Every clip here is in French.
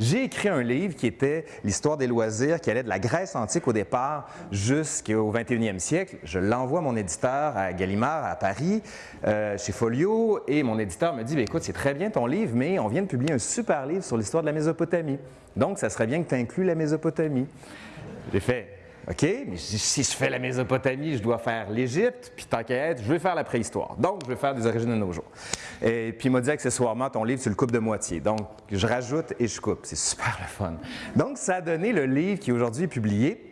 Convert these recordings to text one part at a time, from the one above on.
j'ai écrit un livre qui était l'histoire des loisirs, qui allait de la Grèce antique au départ jusqu'au 21e siècle. Je l'envoie à mon éditeur à Gallimard, à Paris, euh, chez Folio, et mon éditeur me dit, Bien, écoute, c'est très bien ton livre, mais on vient de publier un super livre sur l'histoire de la Mésopotamie. Donc, ça serait bien que tu inclues la Mésopotamie. J'ai fait, OK, mais si je fais la Mésopotamie, je dois faire l'Égypte, puis tant qu'à être, je vais faire la préhistoire. Donc, je vais faire des origines de nos jours. Et puis, il m'a dit accessoirement, ton livre, tu le coupes de moitié. Donc, je rajoute et je coupe. C'est super le fun. Donc, ça a donné le livre qui aujourd'hui est publié.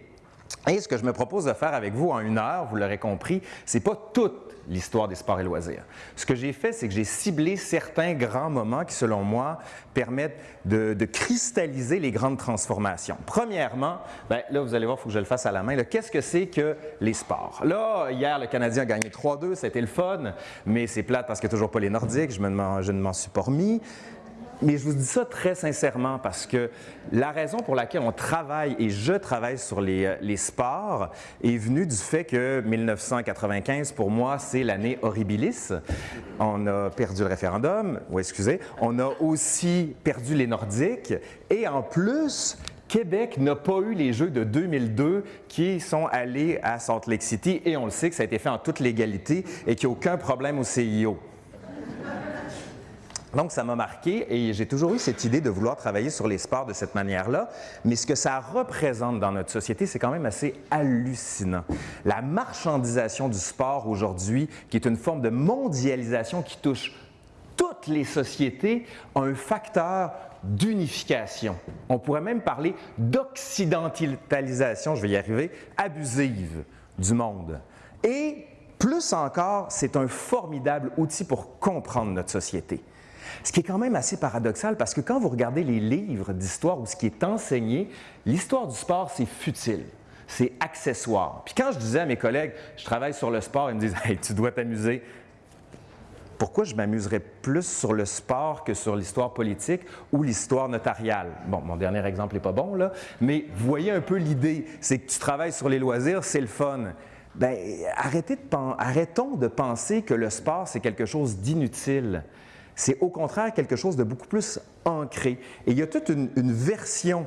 Et ce que je me propose de faire avec vous en une heure, vous l'aurez compris, c'est pas toute l'histoire des sports et loisirs. Ce que j'ai fait, c'est que j'ai ciblé certains grands moments qui, selon moi, permettent de, cristalliser les grandes transformations. Premièrement, bien, là, vous allez voir, il faut que je le fasse à la main. Qu'est-ce que c'est que les sports? Là, hier, le Canadien a gagné 3-2, c'était le fun, mais c'est plate parce a toujours pas les Nordiques, je ne m'en suis pas remis. Mais je vous dis ça très sincèrement parce que la raison pour laquelle on travaille et je travaille sur les, euh, sports est venue du fait que 1995, pour moi, c'est l'année horribilis. On a perdu le référendum, ou excusez, on a aussi perdu les Nordiques et en plus, Québec n'a pas eu les Jeux de 2002 qui sont allés à Salt Lake City et on le sait que ça a été fait en toute légalité et qu'il n'y a aucun problème au CIO. Donc, ça m'a marqué et j'ai toujours eu cette idée de vouloir travailler sur les sports de cette manière-là. Mais ce que ça représente dans notre société, c'est quand même assez hallucinant. La marchandisation du sport aujourd'hui, qui est une forme de mondialisation qui touche toutes les sociétés, a un facteur d'unification. On pourrait même parler d'occidentalisation, je vais y arriver, abusive du monde. Et plus encore, c'est un formidable outil pour comprendre notre société. Ce qui est quand même assez paradoxal parce que quand vous regardez les livres d'histoire ou ce qui est enseigné, l'histoire du sport, c'est futile. C'est accessoire. Puis quand je disais à mes collègues, je travaille sur le sport, ils me disent Hey, tu dois t'amuser. Pourquoi je m'amuserais plus sur le sport que sur l'histoire politique ou l'histoire notariale? Bon, mon dernier exemple n'est pas bon, là, mais voyez un peu l'idée, c'est que tu travailles sur les loisirs, c'est le fun. Bien, arrêtez de arrêtons de penser que le sport, c'est quelque chose d'inutile. C'est au contraire quelque chose de beaucoup plus ancré. Et il y a toute une, version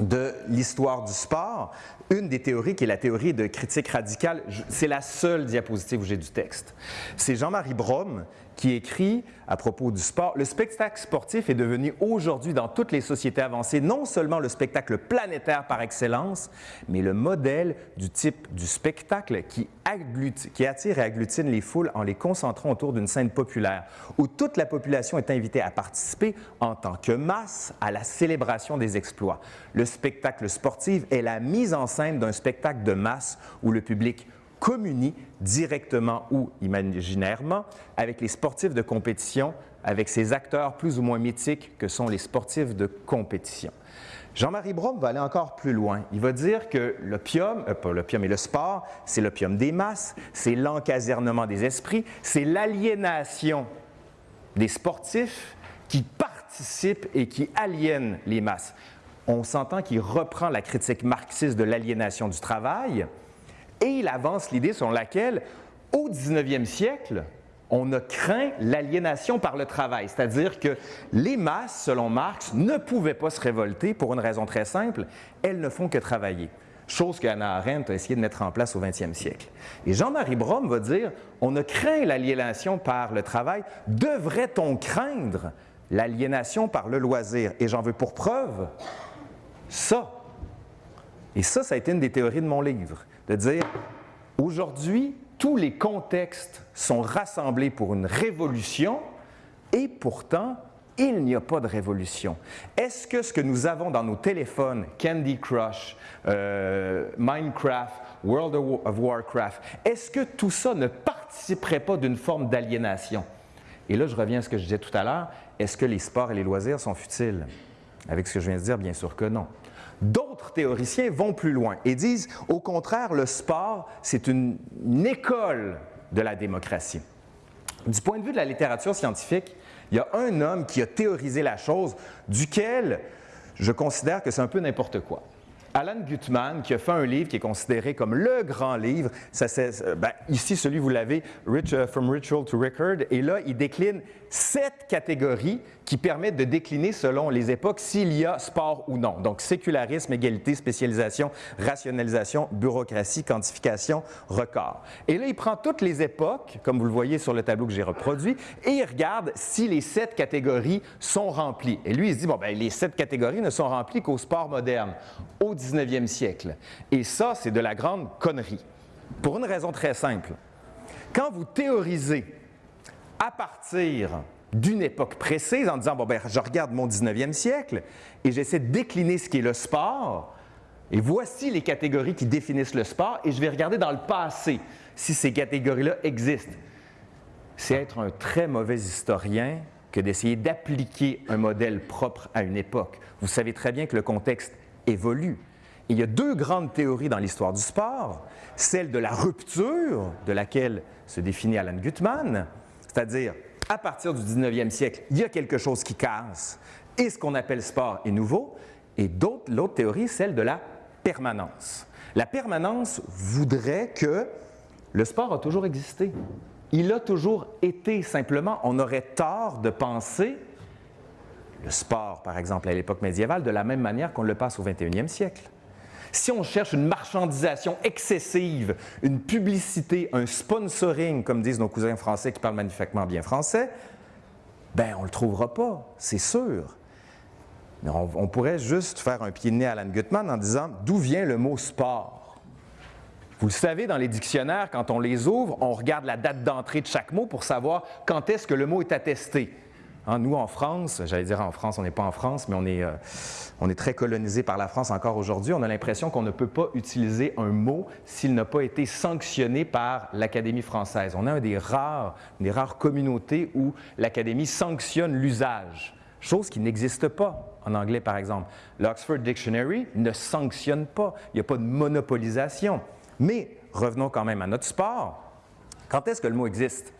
de l'histoire du sport, une des théories qui est la théorie de critique radicale, c'est la seule diapositive où j'ai du texte. C'est Jean-Marie Brom qui écrit à propos du sport, le spectacle sportif est devenu aujourd'hui dans toutes les sociétés avancées non seulement le spectacle planétaire par excellence, mais le modèle du type du spectacle qui, qui attire et agglutine les foules en les concentrant autour d'une scène populaire, où toute la population est invitée à participer en tant que masse à la célébration des exploits. Le spectacle sportif est la mise en scène d'un spectacle de masse où le public communie directement ou imaginairement avec les sportifs de compétition, avec ces acteurs plus ou moins mythiques que sont les sportifs de compétition. Jean-Marie Brom va aller encore plus loin. Il va dire que l'opium, euh, pas l'opium, mais le sport, c'est l'opium des masses, c'est l'encasernement des esprits, c'est l'aliénation des sportifs qui participent et qui aliènent les masses. On s'entend qu'il reprend la critique marxiste de l'aliénation du travail, et il avance l'idée selon laquelle, au 19e siècle, on a craint l'aliénation par le travail, c'est-à-dire que les masses, selon Marx, ne pouvaient pas se révolter pour une raison très simple, elles ne font que travailler. Chose qu'Anna Arendt a essayé de mettre en place au 20e siècle. Et Jean-Marie Brom va dire, on a craint l'aliénation par le travail, devrait-on craindre l'aliénation par le loisir? Et j'en veux pour preuve ça. Et ça, ça a été une des théories de mon livre de dire aujourd'hui, tous les contextes sont rassemblés pour une révolution et pourtant, il n'y a pas de révolution. Est-ce que ce que nous avons dans nos téléphones, Candy Crush, euh, Minecraft, World of Warcraft, est-ce que tout ça ne participerait pas d'une forme d'aliénation? Et là, je reviens à ce que je disais tout à l'heure, est-ce que les sports et les loisirs sont futiles? Avec ce que je viens de dire, bien sûr que non. D'autres théoriciens vont plus loin et disent, au contraire, le sport, c'est une, école de la démocratie. Du point de vue de la littérature scientifique, il y a un homme qui a théorisé la chose, duquel je considère que c'est un peu n'importe quoi. Alan Gutman, qui a fait un livre qui est considéré comme le grand livre, ça, ben, ici celui vous l'avez, Rich, uh, From Ritual to Record, et là il décline sept catégories qui permettent de décliner selon les époques s'il y a sport ou non. Donc, sécularisme, égalité, spécialisation, rationalisation, bureaucratie, quantification, record. Et là, il prend toutes les époques, comme vous le voyez sur le tableau que j'ai reproduit, et il regarde si les sept catégories sont remplies. Et lui, il se dit, bon, bien, les sept catégories ne sont remplies qu'au sport moderne, au 19e siècle. Et ça, c'est de la grande connerie. Pour une raison très simple. Quand vous théorisez à partir d'une époque précise en disant, bon, ben, je regarde mon 19e siècle et j'essaie de décliner ce qui est le sport, et voici les catégories qui définissent le sport, et je vais regarder dans le passé si ces catégories-là existent. C'est être un très mauvais historien que d'essayer d'appliquer un modèle propre à une époque. Vous savez très bien que le contexte évolue. il y a deux grandes théories dans l'histoire du sport, celle de la rupture, de laquelle se définit Alan Gutmann, c'est-à-dire, à partir du 19e siècle, il y a quelque chose qui casse et ce qu'on appelle sport est nouveau. Et l'autre théorie, celle de la permanence. La permanence voudrait que le sport a toujours existé. Il a toujours été. Simplement, on aurait tort de penser le sport, par exemple, à l'époque médiévale, de la même manière qu'on le passe au 21e siècle. Si on cherche une marchandisation excessive, une publicité, un sponsoring, comme disent nos cousins français qui parlent magnifiquement bien français, ben on le trouvera pas, c'est sûr. Mais on, pourrait juste faire un pied de nez à Alan Gutmann en disant d'où vient le mot sport? Vous le savez, dans les dictionnaires, quand on les ouvre, on regarde la date d'entrée de chaque mot pour savoir quand est-ce que le mot est attesté. Hein, nous, en France, j'allais dire en France, on n'est pas en France, mais on est, euh, on est très colonisé par la France encore aujourd'hui. On a l'impression qu'on ne peut pas utiliser un mot s'il n'a pas été sanctionné par l'Académie française. On a un des rares, une des rares communautés où l'Académie sanctionne l'usage, chose qui n'existe pas en anglais, par exemple. L'Oxford Dictionary ne sanctionne pas. Il n'y a pas de monopolisation. Mais revenons quand même à notre sport. Quand est-ce que le mot existe?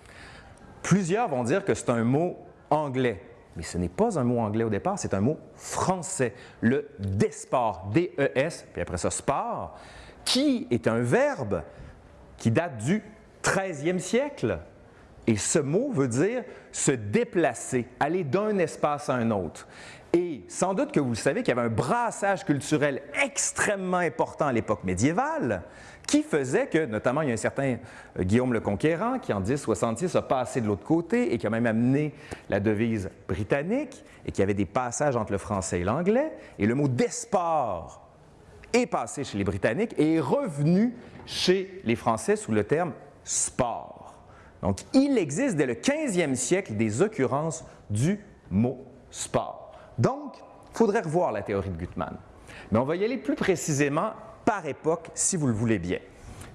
Plusieurs vont dire que c'est un mot anglais. Mais ce n'est pas un mot anglais au départ, c'est un mot français. Le desport, D-E-S, puis après ça, sport, qui est un verbe qui date du 13e siècle. Et ce mot veut dire se déplacer, aller d'un espace à un autre. Et sans doute que vous le savez qu'il y avait un brassage culturel extrêmement important à l'époque médiévale qui faisait que, notamment, il y a un certain euh, Guillaume le Conquérant qui, en 1066, a passé de l'autre côté et qui a même amené la devise britannique et qui avait des passages entre le français et l'anglais. Et le mot d'esport est passé chez les Britanniques et est revenu chez les Français sous le terme sport. Donc, il existe dès le 15e siècle des occurrences du mot sport. Donc, il faudrait revoir la théorie de Gutmann. Mais on va y aller plus précisément par époque, si vous le voulez bien.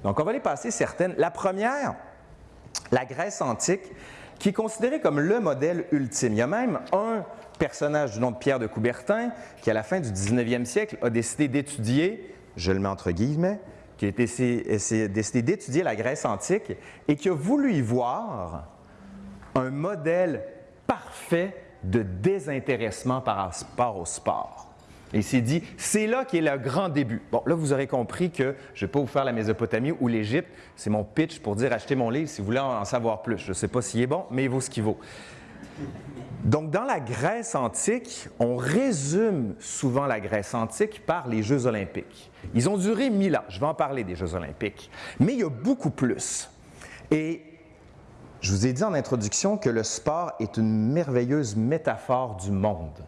Donc, on va les passer certaines. La première, la Grèce antique, qui est considérée comme le modèle ultime. Il y a même un personnage du nom de Pierre de Coubertin qui, à la fin du 19e siècle, a décidé d'étudier, je le mets entre guillemets, qui a décidé d'étudier la Grèce antique et qui a voulu y voir un modèle parfait de désintéressement par rapport au sport. Et il s'est dit, c'est là qui est le grand début. Bon, là, vous aurez compris que je ne vais pas vous faire la Mésopotamie ou l'Égypte. C'est mon pitch pour dire achetez mon livre si vous voulez en savoir plus. Je ne sais pas s'il est bon, mais il vaut ce qu'il vaut. Donc, dans la Grèce antique, on résume souvent la Grèce antique par les Jeux olympiques. Ils ont duré mille ans. Je vais en parler des Jeux olympiques. Mais il y a beaucoup plus. Et je vous ai dit en introduction que le sport est une merveilleuse métaphore du monde,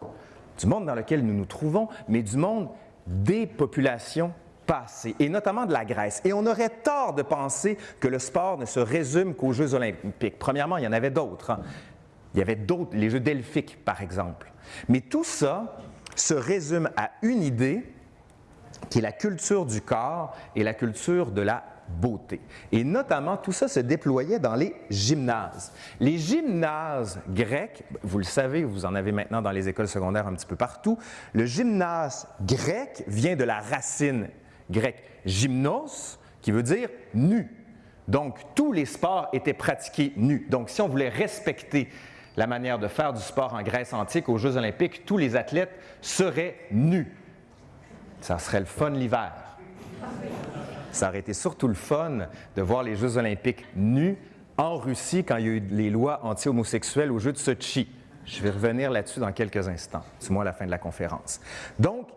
du monde dans lequel nous nous trouvons, mais du monde des populations passées, et notamment de la Grèce. Et on aurait tort de penser que le sport ne se résume qu'aux Jeux olympiques. Premièrement, il y en avait d'autres. Hein. Il y avait d'autres, les Jeux delphiques, par exemple. Mais tout ça se résume à une idée qui est la culture du corps et la culture de la beauté. Et notamment, tout ça se déployait dans les gymnases. Les gymnases grecs, vous le savez, vous en avez maintenant dans les écoles secondaires un petit peu partout, le gymnase grec vient de la racine grecque gymnos, qui veut dire nu. Donc, tous les sports étaient pratiqués nus. Donc, si on voulait respecter la manière de faire du sport en Grèce antique aux Jeux olympiques, tous les athlètes seraient nus. Ça serait le fun l'hiver. Ça aurait été surtout le fun de voir les Jeux olympiques nus en Russie quand il y a eu les lois anti-homosexuelles au jeu de Sochi. Je vais revenir là-dessus dans quelques instants, du moins à la fin de la conférence. Donc,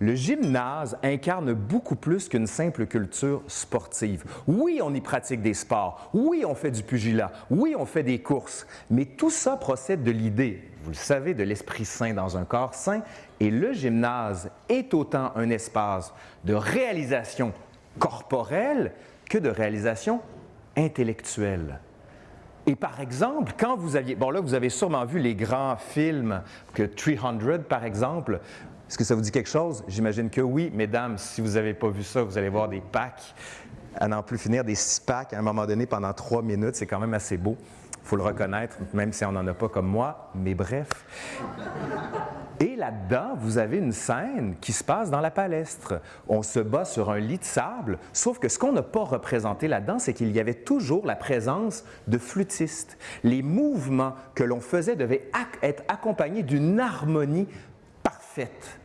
le gymnase incarne beaucoup plus qu'une simple culture sportive. Oui, on y pratique des sports, oui, on fait du pugilat, oui, on fait des courses, mais tout ça procède de l'idée, vous le savez, de l'Esprit Saint dans un corps saint, et le gymnase est autant un espace de réalisation corporelle que de réalisation intellectuelle. Et par exemple, quand vous aviez, bon là, vous avez sûrement vu les grands films que 300, par exemple, est-ce que ça vous dit quelque chose? J'imagine que oui. Mesdames, si vous n'avez pas vu ça, vous allez voir des packs à n'en plus finir, des six packs à un moment donné pendant trois minutes. C'est quand même assez beau. Faut le reconnaître, même si on n'en a pas comme moi. Mais bref. Et là-dedans, vous avez une scène qui se passe dans la palestre. On se bat sur un lit de sable, sauf que ce qu'on n'a pas représenté là-dedans, c'est qu'il y avait toujours la présence de flûtistes. Les mouvements que l'on faisait devaient être accompagnés d'une harmonie parfaite.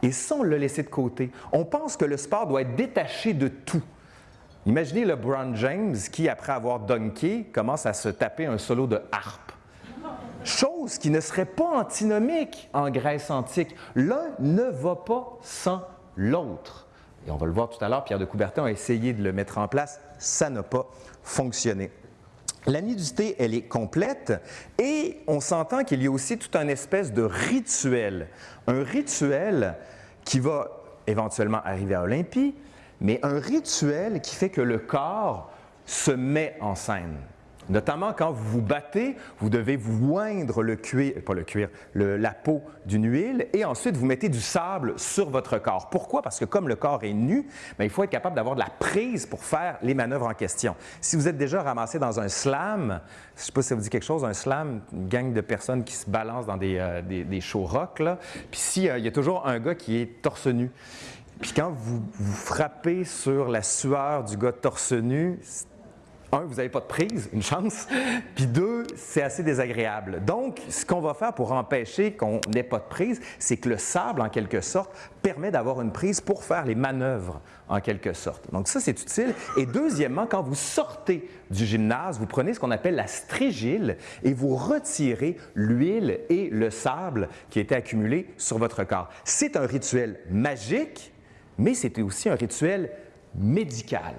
Et ça, on l'a laissé de côté. On pense que le sport doit être détaché de tout. Imaginez le LeBron James qui, après avoir dunké, commence à se taper un solo de harpe. Chose qui ne serait pas antinomique en Grèce antique. L'un ne va pas sans l'autre. Et on va le voir tout à l'heure, Pierre de Coubertin a essayé de le mettre en place, ça n'a pas fonctionné. La nudité, elle est complète et on s'entend qu'il y a aussi tout un espèce de rituel. Un rituel qui va éventuellement arriver à Olympie, mais un rituel qui fait que le corps se met en scène. Notamment quand vous vous battez, vous devez vous oindre le cuir, pas le cuir, la peau d'une huile et ensuite vous mettez du sable sur votre corps. Pourquoi? Parce que comme le corps est nu, ben, il faut être capable d'avoir de la prise pour faire les manœuvres en question. Si vous êtes déjà ramassé dans un slam, je ne sais pas si ça vous dit quelque chose, un slam, une gang de personnes qui se balancent dans des, euh, des, show rock, puis s'il euh, y a toujours un gars qui est torse nu, puis quand vous, vous frappez sur la sueur du gars torse nu, un, vous n'avez pas de prise, une chance, puis deux, c'est assez désagréable. Donc, ce qu'on va faire pour empêcher qu'on n'ait pas de prise, c'est que le sable, en quelque sorte, permet d'avoir une prise pour faire les manœuvres, en quelque sorte. Donc ça, c'est utile. Et deuxièmement, quand vous sortez du gymnase, vous prenez ce qu'on appelle la strigile et vous retirez l'huile et le sable qui étaient accumulés sur votre corps. C'est un rituel magique, mais c'est aussi un rituel médical.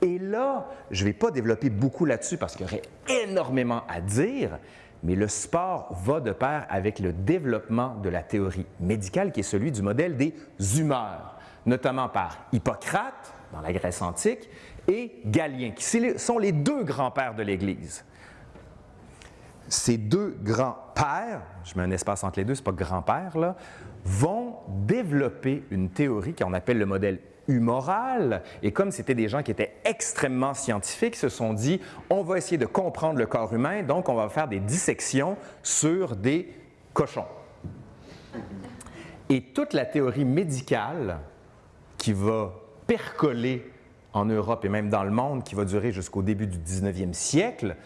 Et là, je ne vais pas développer beaucoup là-dessus parce qu'il y aurait énormément à dire, mais le sport va de pair avec le développement de la théorie médicale qui est celui du modèle des humeurs, notamment par Hippocrate dans la Grèce antique et Galien, qui sont les deux grands-pères de l'Église. Ces deux grands-pères, je mets un espace entre les deux, ce n'est pas grand-père, vont développer une théorie qu'on appelle le modèle humoral. Et comme c'était des gens qui étaient extrêmement scientifiques, se sont dit, on va essayer de comprendre le corps humain, donc on va faire des dissections sur des cochons. Et toute la théorie médicale qui va percoler en Europe et même dans le monde, qui va durer jusqu'au début du 19e siècle,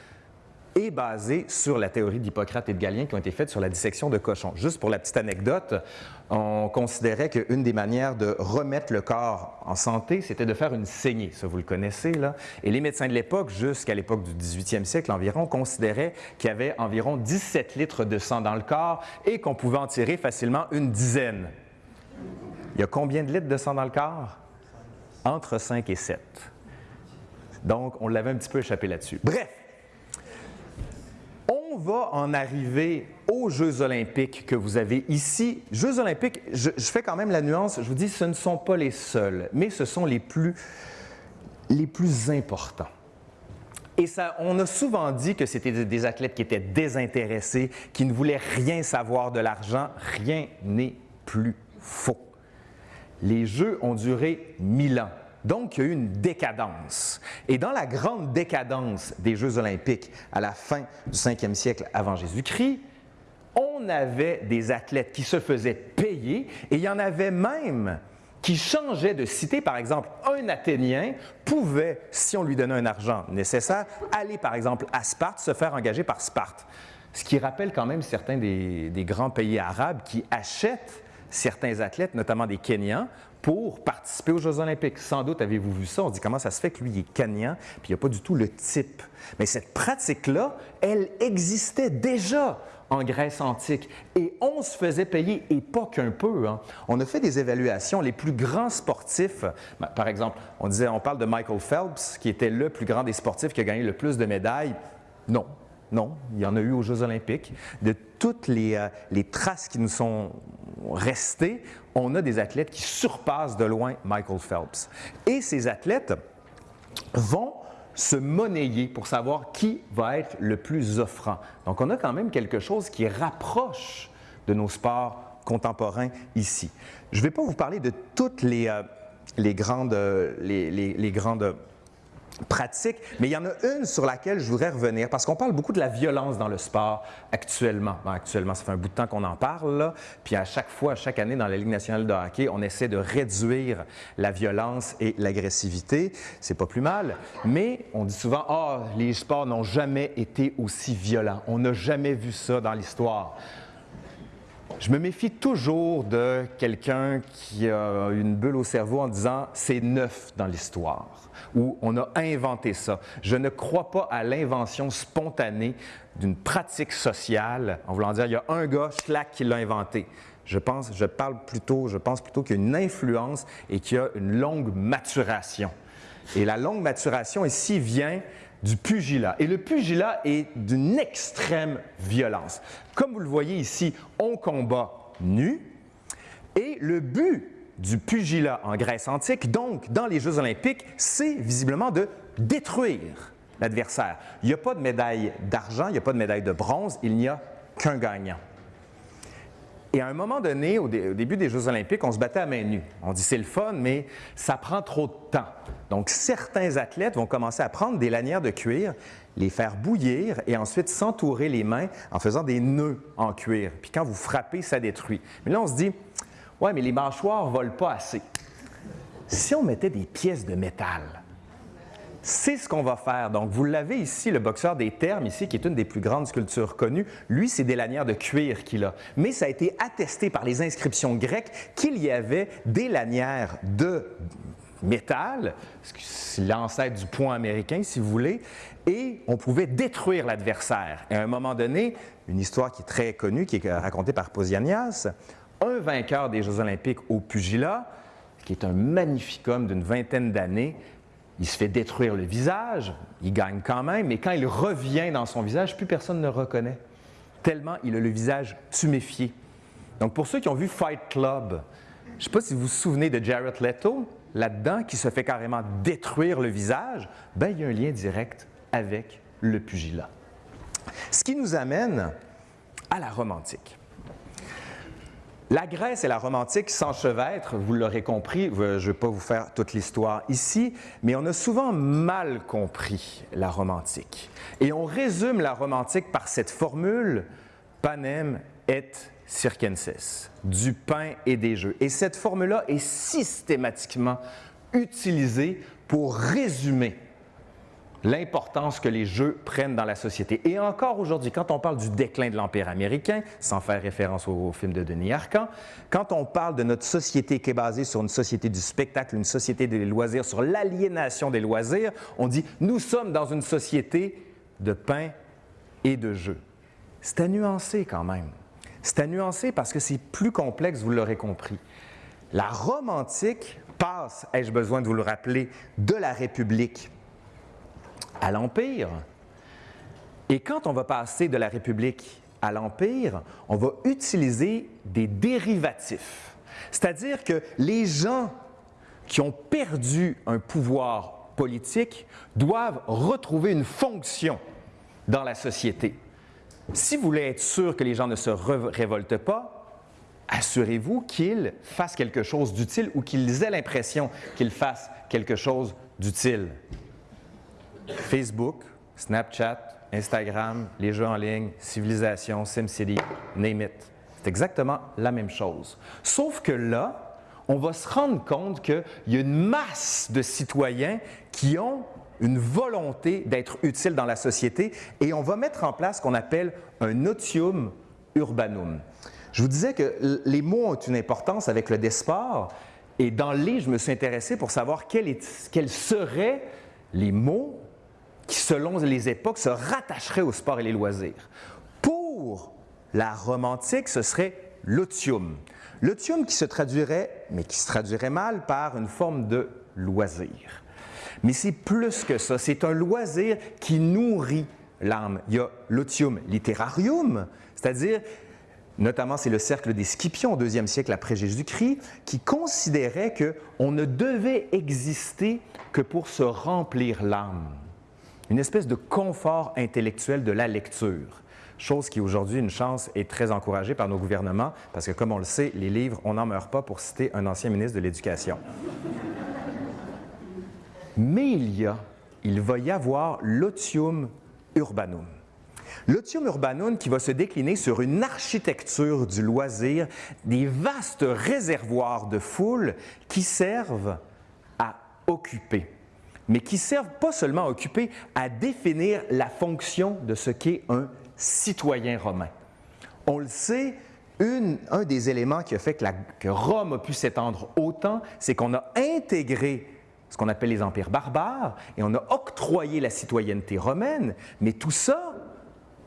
est basé sur la théorie d'Hippocrate et de Galien qui ont été faites sur la dissection de cochons. Juste pour la petite anecdote, on considérait qu'une des manières de remettre le corps en santé, c'était de faire une saignée. Ça, vous le connaissez, là. Et les médecins de l'époque, jusqu'à l'époque du 18e siècle environ, considéraient qu'il y avait environ 17 litres de sang dans le corps et qu'on pouvait en tirer facilement une dizaine. Il y a combien de litres de sang dans le corps? Entre 5 et 7. Donc, on l'avait un petit peu échappé là-dessus. Bref, on va en arriver aux Jeux olympiques que vous avez ici. Jeux olympiques, je, fais quand même la nuance, je vous dis, ce ne sont pas les seuls, mais ce sont les plus, importants. Et on a souvent dit que c'était des athlètes qui étaient désintéressés, qui ne voulaient rien savoir de l'argent. Rien n'est plus faux. Les Jeux ont duré mille ans. Donc, il y a eu une décadence. Et dans la grande décadence des Jeux olympiques à la fin du 5e siècle avant Jésus-Christ, on avait des athlètes qui se faisaient payer et il y en avait même qui changeaient de cité. Par exemple, un Athénien pouvait, si on lui donnait un argent nécessaire, aller par exemple à Sparte, se faire engager par Sparte. Ce qui rappelle quand même certains des, des grands pays arabes qui achètent certains athlètes, notamment des Kenyans, pour participer aux Jeux olympiques. Sans doute avez-vous vu ça, on dit comment ça se fait que lui il est Kenyan, puis il n'y a pas du tout le type. Mais cette pratique-là, elle existait déjà en Grèce antique. Et on se faisait payer, et pas qu'un peu. Hein. On a fait des évaluations. Les plus grands sportifs, ben, par exemple, on disait, on parle de Michael Phelps, qui était le plus grand des sportifs qui a gagné le plus de médailles. Non, non, il y en a eu aux Jeux olympiques. De toutes les, euh, les, traces qui nous sont restées, on a des athlètes qui surpassent de loin Michael Phelps. Et ces athlètes vont se monnayer pour savoir qui va être le plus offrant. Donc, on a quand même quelque chose qui rapproche de nos sports contemporains ici. Je ne vais pas vous parler de toutes les, euh, grandes, euh, les, les grandes pratique, mais il y en a une sur laquelle je voudrais revenir parce qu'on parle beaucoup de la violence dans le sport actuellement. actuellement, ça fait un bout de temps qu'on en parle, puis à chaque fois, chaque année dans la Ligue nationale de hockey, on essaie de réduire la violence et l'agressivité. C'est pas plus mal, mais on dit souvent ah, les sports n'ont jamais été aussi violents. On n'a jamais vu ça dans l'histoire. Je me méfie toujours de quelqu'un qui a une bulle au cerveau en disant c'est neuf dans l'histoire ou on a inventé ça. Je ne crois pas à l'invention spontanée d'une pratique sociale en voulant dire il y a un gars, schlack, qui l'a inventé. Je pense, je parle plutôt, je pense plutôt qu'il y a une influence et qu'il y a une longue maturation. Et la longue maturation ici vient du pugilat. Et le pugilat est d'une extrême violence. Comme vous le voyez ici, on combat nu et le but du pugilat en Grèce antique, donc dans les Jeux olympiques, c'est visiblement de détruire l'adversaire. Il n'y a pas de médaille d'argent, il n'y a pas de médaille de bronze, il n'y a qu'un gagnant. Et à un moment donné, au, début des Jeux olympiques, on se battait à main nue. On dit c'est le fun, mais ça prend trop de temps. Donc certains athlètes vont commencer à prendre des lanières de cuir, les faire bouillir et ensuite s'entourer les mains en faisant des nœuds en cuir. Puis quand vous frappez, ça détruit. Mais là, on se dit, ouais, mais les mâchoires ne volent pas assez. Si on mettait des pièces de métal, c'est ce qu'on va faire. Donc, vous l'avez ici, le boxeur des termes, ici, qui est une des plus grandes sculptures connues. Lui, c'est des lanières de cuir qu'il a. Mais ça a été attesté par les inscriptions grecques qu'il y avait des lanières de métal, l'ancêtre du point américain, si vous voulez, et on pouvait détruire l'adversaire. Et à un moment donné, une histoire qui est très connue, qui est racontée par Posianias, un vainqueur des Jeux olympiques au pugilat, qui est un magnifique homme d'une vingtaine d'années, il se fait détruire le visage, il gagne quand même, mais quand il revient dans son visage, plus personne ne le reconnaît, tellement il a le visage tuméfié. Donc pour ceux qui ont vu Fight Club, je ne sais pas si vous vous souvenez de Jared Leto, là-dedans, qui se fait carrément détruire le visage, ben, il y a un lien direct avec le pugilat. Ce qui nous amène à la Rome antique. La Grèce et la Rome antique s'enchevêtrent, vous l'aurez compris, je ne vais pas vous faire toute l'histoire ici, mais on a souvent mal compris la Rome antique. Et on résume la Rome antique par cette formule panem et circenses, du pain et des jeux. Et cette formule-là est systématiquement utilisée pour résumer l'importance que les jeux prennent dans la société. Et encore aujourd'hui, quand on parle du déclin de l'Empire américain, sans faire référence au, film de Denis Arcand, quand on parle de notre société qui est basée sur une société du spectacle, une société des loisirs, sur l'aliénation des loisirs, on dit « nous sommes dans une société de pain et de jeux ». C'est à nuancer quand même. C'est à nuancer parce que c'est plus complexe, vous l'aurez compris. La Rome antique passe, ai-je besoin de vous le rappeler, de la République à l'Empire. Et quand on va passer de la République à l'Empire, on va utiliser des dérivatifs. C'est-à-dire que les gens qui ont perdu un pouvoir politique doivent retrouver une fonction dans la société. Si vous voulez être sûr que les gens ne se révoltent pas, assurez-vous qu'ils fassent quelque chose d'utile ou qu'ils aient l'impression qu'ils fassent quelque chose d'utile. Facebook, Snapchat, Instagram, les jeux en ligne, Civilisation, SimCity, name it. C'est exactement la même chose. Sauf que là, on va se rendre compte qu'il y a une masse de citoyens qui ont une volonté d'être utiles dans la société et on va mettre en place ce qu'on appelle un notium urbanum. Je vous disais que les mots ont une importance avec le desport, et dans les, je me suis intéressé pour savoir quels, seraient les mots qui, selon les époques, se rattacheraient au sport et les loisirs. Pour la romantique, ce serait l'otium. L'otium qui se traduirait, mais qui se traduirait mal, par une forme de loisir. Mais c'est plus que ça, c'est un loisir qui nourrit l'âme. Il y a l'otium literarium, c'est-à-dire Notamment, c'est le cercle des Scipions au deuxième siècle après Jésus-Christ qui considérait qu'on ne devait exister que pour se remplir l'âme. Une espèce de confort intellectuel de la lecture. Chose qui aujourd'hui, une chance, est très encouragée par nos gouvernements, parce que comme on le sait, les livres, on n'en meurt pas pour citer un ancien ministre de l'Éducation. Mais il y a, il va y avoir l'otium urbanum. L'otium urbanum qui va se décliner sur une architecture du loisir, des vastes réservoirs de foule qui servent à occuper, mais qui servent pas seulement à occuper, à définir la fonction de ce qu'est un citoyen romain. On le sait, un des éléments qui a fait que, que Rome a pu s'étendre autant, c'est qu'on a intégré ce qu'on appelle les empires barbares, et on a octroyé la citoyenneté romaine, mais tout ça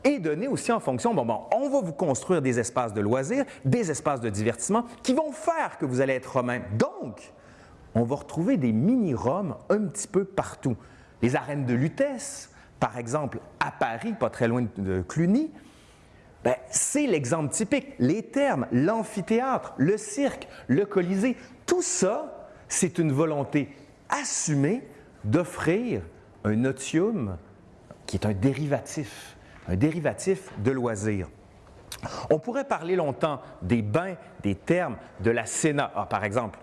et donné aussi en fonction, bon, bon, on va vous construire des espaces de loisirs, des espaces de divertissement qui vont faire que vous allez être romain. Donc, on va retrouver des mini-Roms un petit peu partout. Les arènes de Lutèce, par exemple, à Paris, pas très loin de Cluny, ben, c'est l'exemple typique. Les termes, l'amphithéâtre, le cirque, le colisée, tout ça, c'est une volonté assumée d'offrir un otium qui est un dérivatif un dérivatif de loisir. On pourrait parler longtemps des bains, des termes, de la Sénat. Ah, par exemple,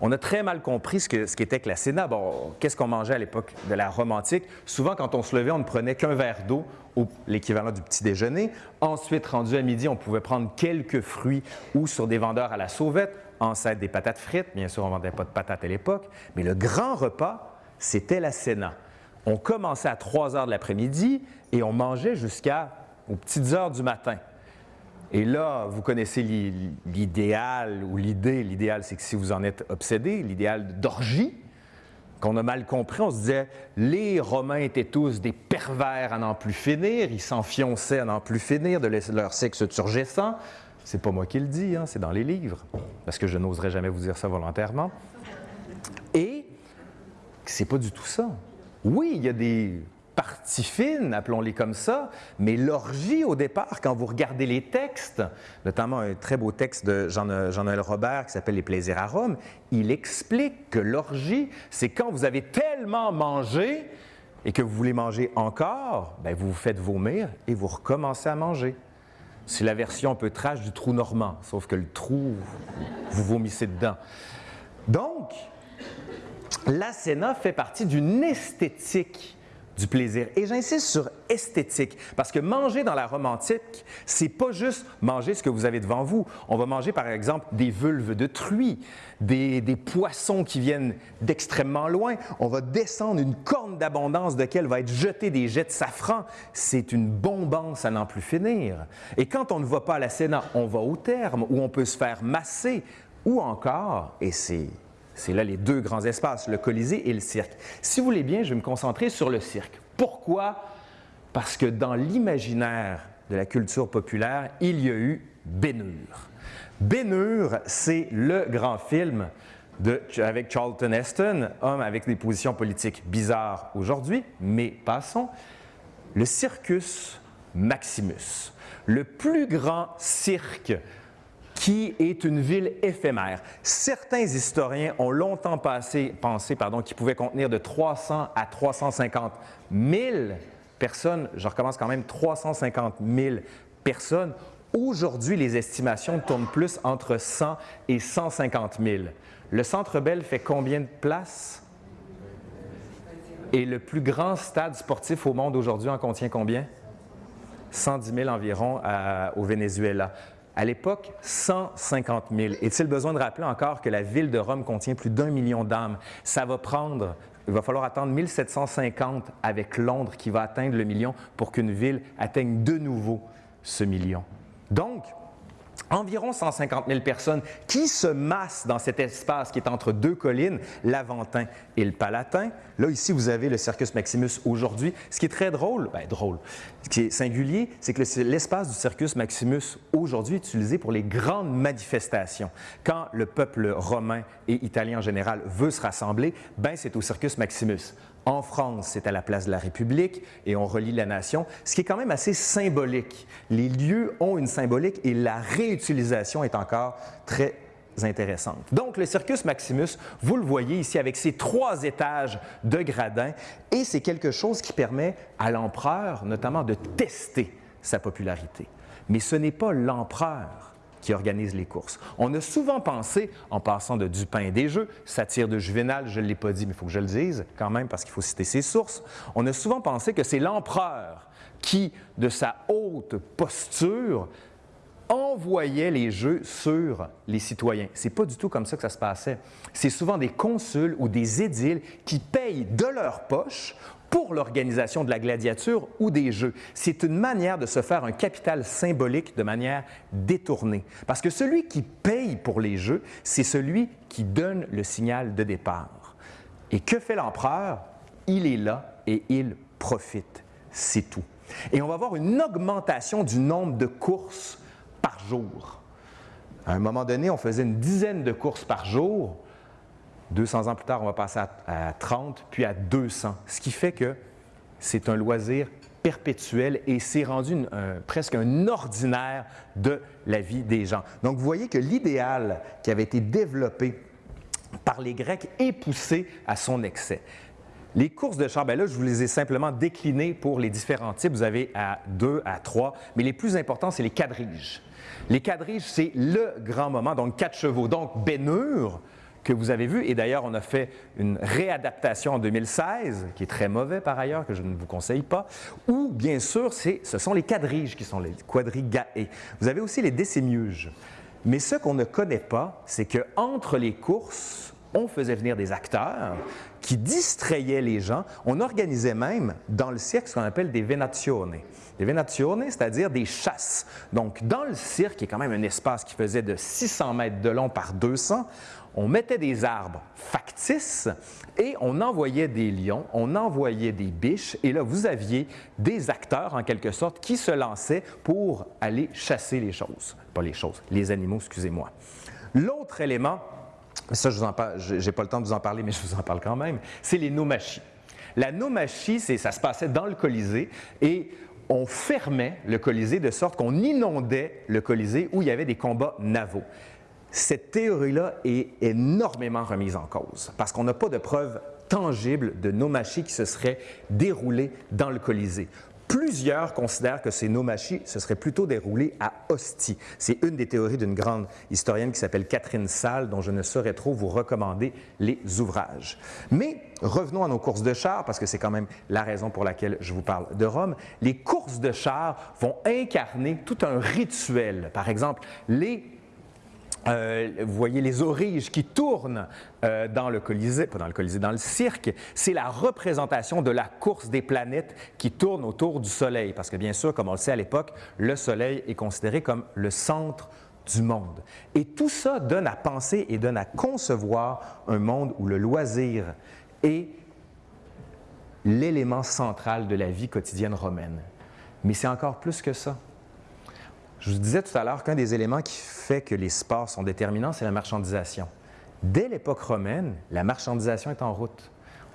on a très mal compris ce qu'était que, la Sénat. Bon, qu'est-ce qu'on mangeait à l'époque de la Rome antique? Souvent, quand on se levait, on ne prenait qu'un verre d'eau, l'équivalent du petit déjeuner. Ensuite, rendu à midi, on pouvait prendre quelques fruits ou sur des vendeurs à la sauvette, ancêtre des patates frites. Bien sûr, on ne vendait pas de patates à l'époque, mais le grand repas, c'était la Sénat. On commençait à 3 heures de l'après-midi et on mangeait jusqu'à aux petites heures du matin. Et là, vous connaissez l'idéal ou l'idée. L'idéal, c'est que si vous en êtes obsédé, l'idéal d'orgie, qu'on a mal compris, on se disait les Romains étaient tous des pervers à n'en plus finir, ils s'enfionçaient à n'en plus finir de leur sexe turgescent. C'est pas moi qui le dis, hein, c'est dans les livres, parce que je n'oserais jamais vous dire ça volontairement. Et c'est pas du tout ça. Oui, il y a des parties fines, appelons-les comme ça, mais l'orgie au départ, quand vous regardez les textes, notamment un très beau texte de Jean-Noël Robert qui s'appelle Les plaisirs à Rome, il explique que l'orgie, c'est quand vous avez tellement mangé et que vous voulez manger encore, bien, vous vous faites vomir et vous recommencez à manger. C'est la version un peu trash du trou normand, sauf que le trou, vous vomissez dedans. Donc, la Sénat fait partie d'une esthétique du plaisir. Et j'insiste sur esthétique, parce que manger dans la romantique, c'est pas juste manger ce que vous avez devant vous. On va manger, par exemple, des vulves de truie, des, poissons qui viennent d'extrêmement loin. On va descendre une corne d'abondance de laquelle va être jeté des jets de safran. C'est une bombance à n'en plus finir. Et quand on ne va pas à la Sénat, on va au terme, où on peut se faire masser, ou encore, et c'est c'est là les deux grands espaces, le Colisée et le cirque. Si vous voulez bien, je vais me concentrer sur le cirque. Pourquoi? Parce que dans l'imaginaire de la culture populaire, il y a eu Bénure. Bénure, c'est le grand film avec Charlton Heston, homme avec des positions politiques bizarres aujourd'hui, mais passons. Le Circus Maximus, le plus grand cirque qui est une ville éphémère. Certains historiens ont longtemps pensé qu'il pouvait contenir de 300 à 350 000 personnes. Je recommence quand même 350 000 personnes. Aujourd'hui, les estimations tournent plus entre 100 et 150 000. Le Centre Bell fait combien de places? Et le plus grand stade sportif au monde aujourd'hui en contient combien? 110 000 environ au Venezuela. À l'époque, 150 000. Est-il besoin de rappeler encore que la ville de Rome contient plus d'un million d'âmes? Ça va prendre, il va falloir attendre 1750 avec Londres qui va atteindre le million pour qu'une ville atteigne de nouveau ce million. Donc, environ 150 000 personnes qui se massent dans cet espace qui est entre deux collines, l'Aventin et le Palatin. Là, ici, vous avez le Circus Maximus aujourd'hui. Ce qui est très drôle, bien drôle, ce qui est singulier, c'est que l'espace du Circus Maximus aujourd'hui est utilisé pour les grandes manifestations. Quand le peuple romain et italien en général veut se rassembler, ben c'est au Circus Maximus. En France, c'est à la place de la République et on relie la nation, ce qui est quand même assez symbolique. Les lieux ont une symbolique et la réutilisation est encore très intéressante. Donc, le Circus Maximus, vous le voyez ici avec ses trois étages de gradins et c'est quelque chose qui permet à l'empereur notamment de tester sa popularité. Mais ce n'est pas l'empereur qui organise les courses. On a souvent pensé, en passant de Dupin et des Jeux, satire de Juvénal, je ne l'ai pas dit, mais il faut que je le dise quand même parce qu'il faut citer ses sources, on a souvent pensé que c'est l'empereur qui, de sa haute posture, envoyait les jeux sur les citoyens. C'est pas du tout comme ça que ça se passait. C'est souvent des consuls ou des édiles qui payent de leur poche pour l'organisation de la gladiature ou des jeux. C'est une manière de se faire un capital symbolique de manière détournée. Parce que celui qui paye pour les jeux, c'est celui qui donne le signal de départ. Et que fait l'empereur? Il est là et il profite. C'est tout. Et on va voir une augmentation du nombre de courses par jour. À un moment donné, on faisait une dizaine de courses par jour. 200 ans plus tard, on va passer à, 30, puis à 200, ce qui fait que c'est un loisir perpétuel et c'est rendu presque un ordinaire de la vie des gens. Donc, vous voyez que l'idéal qui avait été développé par les Grecs est poussé à son excès. Les courses de char, bien là, je vous les ai simplement déclinées pour les différents types. Vous avez à 2, à 3, mais les plus importants, c'est les quadriges. Les quadriges, c'est le grand moment, donc quatre chevaux. Donc, Bénure, que vous avez vu, et d'ailleurs on a fait une réadaptation en 2016, qui est très mauvais par ailleurs, que je ne vous conseille pas, ou bien sûr, ce sont les quadriges qui sont les quadrigae. Vous avez aussi les décémiuges. Mais ce qu'on ne connaît pas, c'est qu'entre les courses, on faisait venir des acteurs qui distrayaient les gens. On organisait même dans le cirque ce qu'on appelle des venazioni. Des venazioni, c'est-à-dire des chasses. Donc, dans le cirque, qui est quand même un espace qui faisait de 600 mètres de long par 200, on mettait des arbres factices et on envoyait des lions, on envoyait des biches, et là, vous aviez des acteurs, en quelque sorte, qui se lançaient pour aller chasser les choses. Pas les choses, les animaux, excusez-moi. L'autre élément, ça, je n'ai pas le temps de vous en parler, mais je vous en parle quand même, c'est les nomachis. La nomachie, ça se passait dans le Colisée et on fermait le Colisée de sorte qu'on inondait le Colisée où il y avait des combats navaux. Cette théorie-là est énormément remise en cause parce qu'on n'a pas de preuves tangibles de nomachie qui se seraient déroulées dans le Colisée. Plusieurs considèrent que ces nomachis se seraient plutôt déroulés à Ostie. C'est une des théories d'une grande historienne qui s'appelle Catherine Salle, dont je ne saurais trop vous recommander les ouvrages. Mais revenons à nos courses de chars, parce que c'est quand même la raison pour laquelle je vous parle de Rome. Les courses de chars vont incarner tout un rituel. Par exemple, les euh, vous voyez les origes qui tournent euh, dans le Colisée, pas dans le Colisée, dans le cirque, c'est la représentation de la course des planètes qui tournent autour du Soleil. Parce que bien sûr, comme on le sait à l'époque, le Soleil est considéré comme le centre du monde. Et tout ça donne à penser et donne à concevoir un monde où le loisir est l'élément central de la vie quotidienne romaine. Mais c'est encore plus que ça. Je vous disais tout à l'heure qu'un des éléments qui fait que les sports sont déterminants, c'est la marchandisation. Dès l'époque romaine, la marchandisation est en route.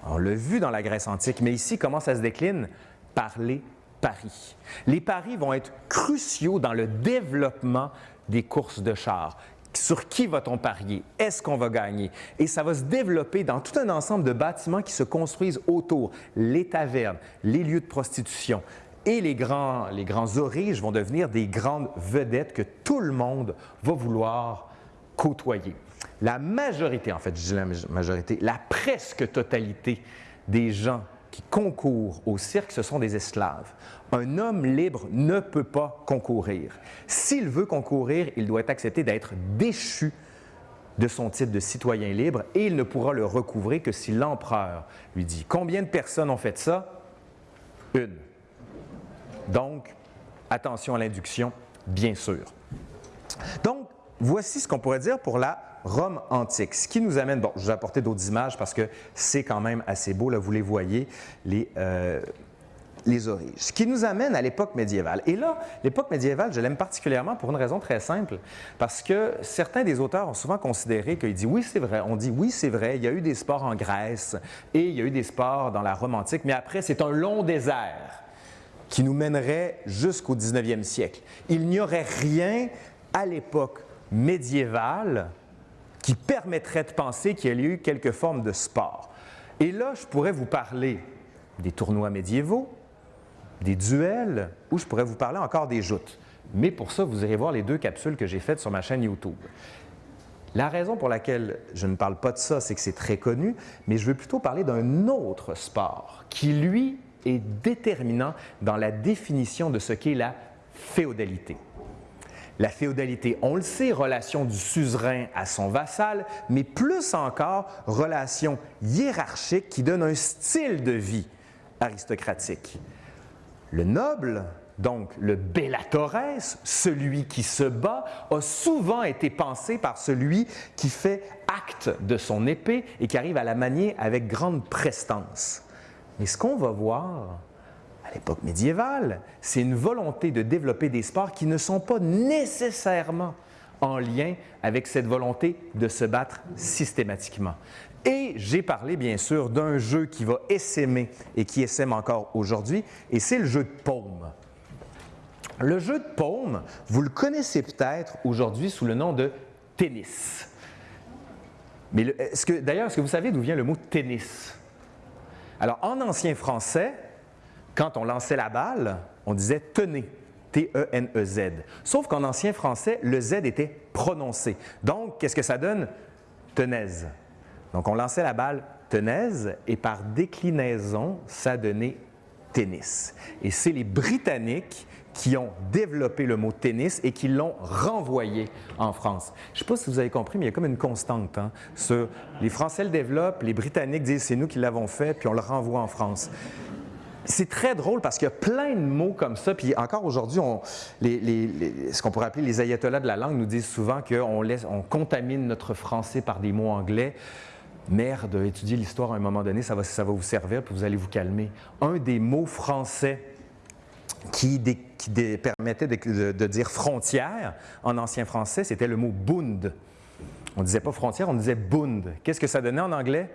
On l'a vu dans la Grèce antique, mais ici, comment ça se décline? Par les paris. Les paris vont être cruciaux dans le développement des courses de chars. Sur qui va-t-on parier? Est-ce qu'on va gagner? Et ça va se développer dans tout un ensemble de bâtiments qui se construisent autour. Les tavernes, les lieux de prostitution, et les grands, les grands origes vont devenir des grandes vedettes que tout le monde va vouloir côtoyer. La majorité, en fait, je dis la majorité, la presque totalité des gens qui concourent au cirque, ce sont des esclaves. Un homme libre ne peut pas concourir. S'il veut concourir, il doit accepter d'être déchu de son titre de citoyen libre et il ne pourra le recouvrer que si l'empereur lui dit. Combien de personnes ont fait ça? Une. Donc, attention à l'induction, bien sûr. Donc, voici ce qu'on pourrait dire pour la Rome antique. Ce qui nous amène, bon, je vais apporter d'autres images parce que c'est quand même assez beau, là, vous les voyez, les, euh, les origes. Ce qui nous amène à l'époque médiévale. Et là, l'époque médiévale, je l'aime particulièrement pour une raison très simple, parce que certains des auteurs ont souvent considéré qu'ils disent oui, c'est vrai, on dit oui, c'est vrai, il y a eu des sports en Grèce et il y a eu des sports dans la Rome antique, mais après, c'est un long désert qui nous mènerait jusqu'au 19e siècle. Il n'y aurait rien à l'époque médiévale qui permettrait de penser qu'il y a eu quelque forme de sport. Et là, je pourrais vous parler des tournois médiévaux, des duels, ou je pourrais vous parler encore des joutes. Mais pour ça, vous irez voir les deux capsules que j'ai faites sur ma chaîne YouTube. La raison pour laquelle je ne parle pas de ça, c'est que c'est très connu, mais je veux plutôt parler d'un autre sport qui, lui, est déterminant dans la définition de ce qu'est la féodalité. La féodalité, on le sait, relation du suzerain à son vassal, mais plus encore, relation hiérarchique qui donne un style de vie aristocratique. Le noble, donc le bellatores, celui qui se bat, a souvent été pensé par celui qui fait acte de son épée et qui arrive à la manier avec grande prestance. Mais ce qu'on va voir à l'époque médiévale, c'est une volonté de développer des sports qui ne sont pas nécessairement en lien avec cette volonté de se battre systématiquement. Et j'ai parlé bien sûr d'un jeu qui va essaimer et qui essaime encore aujourd'hui, et c'est le jeu de paume. Le jeu de paume, vous le connaissez peut-être aujourd'hui sous le nom de tennis. Mais d'ailleurs, est-ce que vous savez d'où vient le mot tennis? Alors, en ancien français, quand on lançait la balle, on disait tenez, T-E-N-E-Z. Sauf qu'en ancien français, le Z était prononcé. Donc, qu'est-ce que ça donne? Tenaise. Donc, on lançait la balle tenaise et par déclinaison, ça donnait tennis. Et c'est les Britanniques qui ont développé le mot tennis et qui l'ont renvoyé en France. Je ne sais pas si vous avez compris, mais il y a comme une constante. Hein, les Français le développent, les Britanniques disent c'est nous qui l'avons fait, puis on le renvoie en France. C'est très drôle parce qu'il y a plein de mots comme ça. Puis encore aujourd'hui, ce qu'on pourrait appeler les ayatollahs de la langue nous disent souvent qu'on on contamine notre français par des mots anglais. Merde, étudier l'histoire à un moment donné, ça va, ça va vous servir, puis vous allez vous calmer. Un des mots français qui, permettait de, dire frontière en ancien français, c'était le mot Bund. On ne disait pas frontière, on disait Bund. Qu'est-ce que ça donnait en anglais?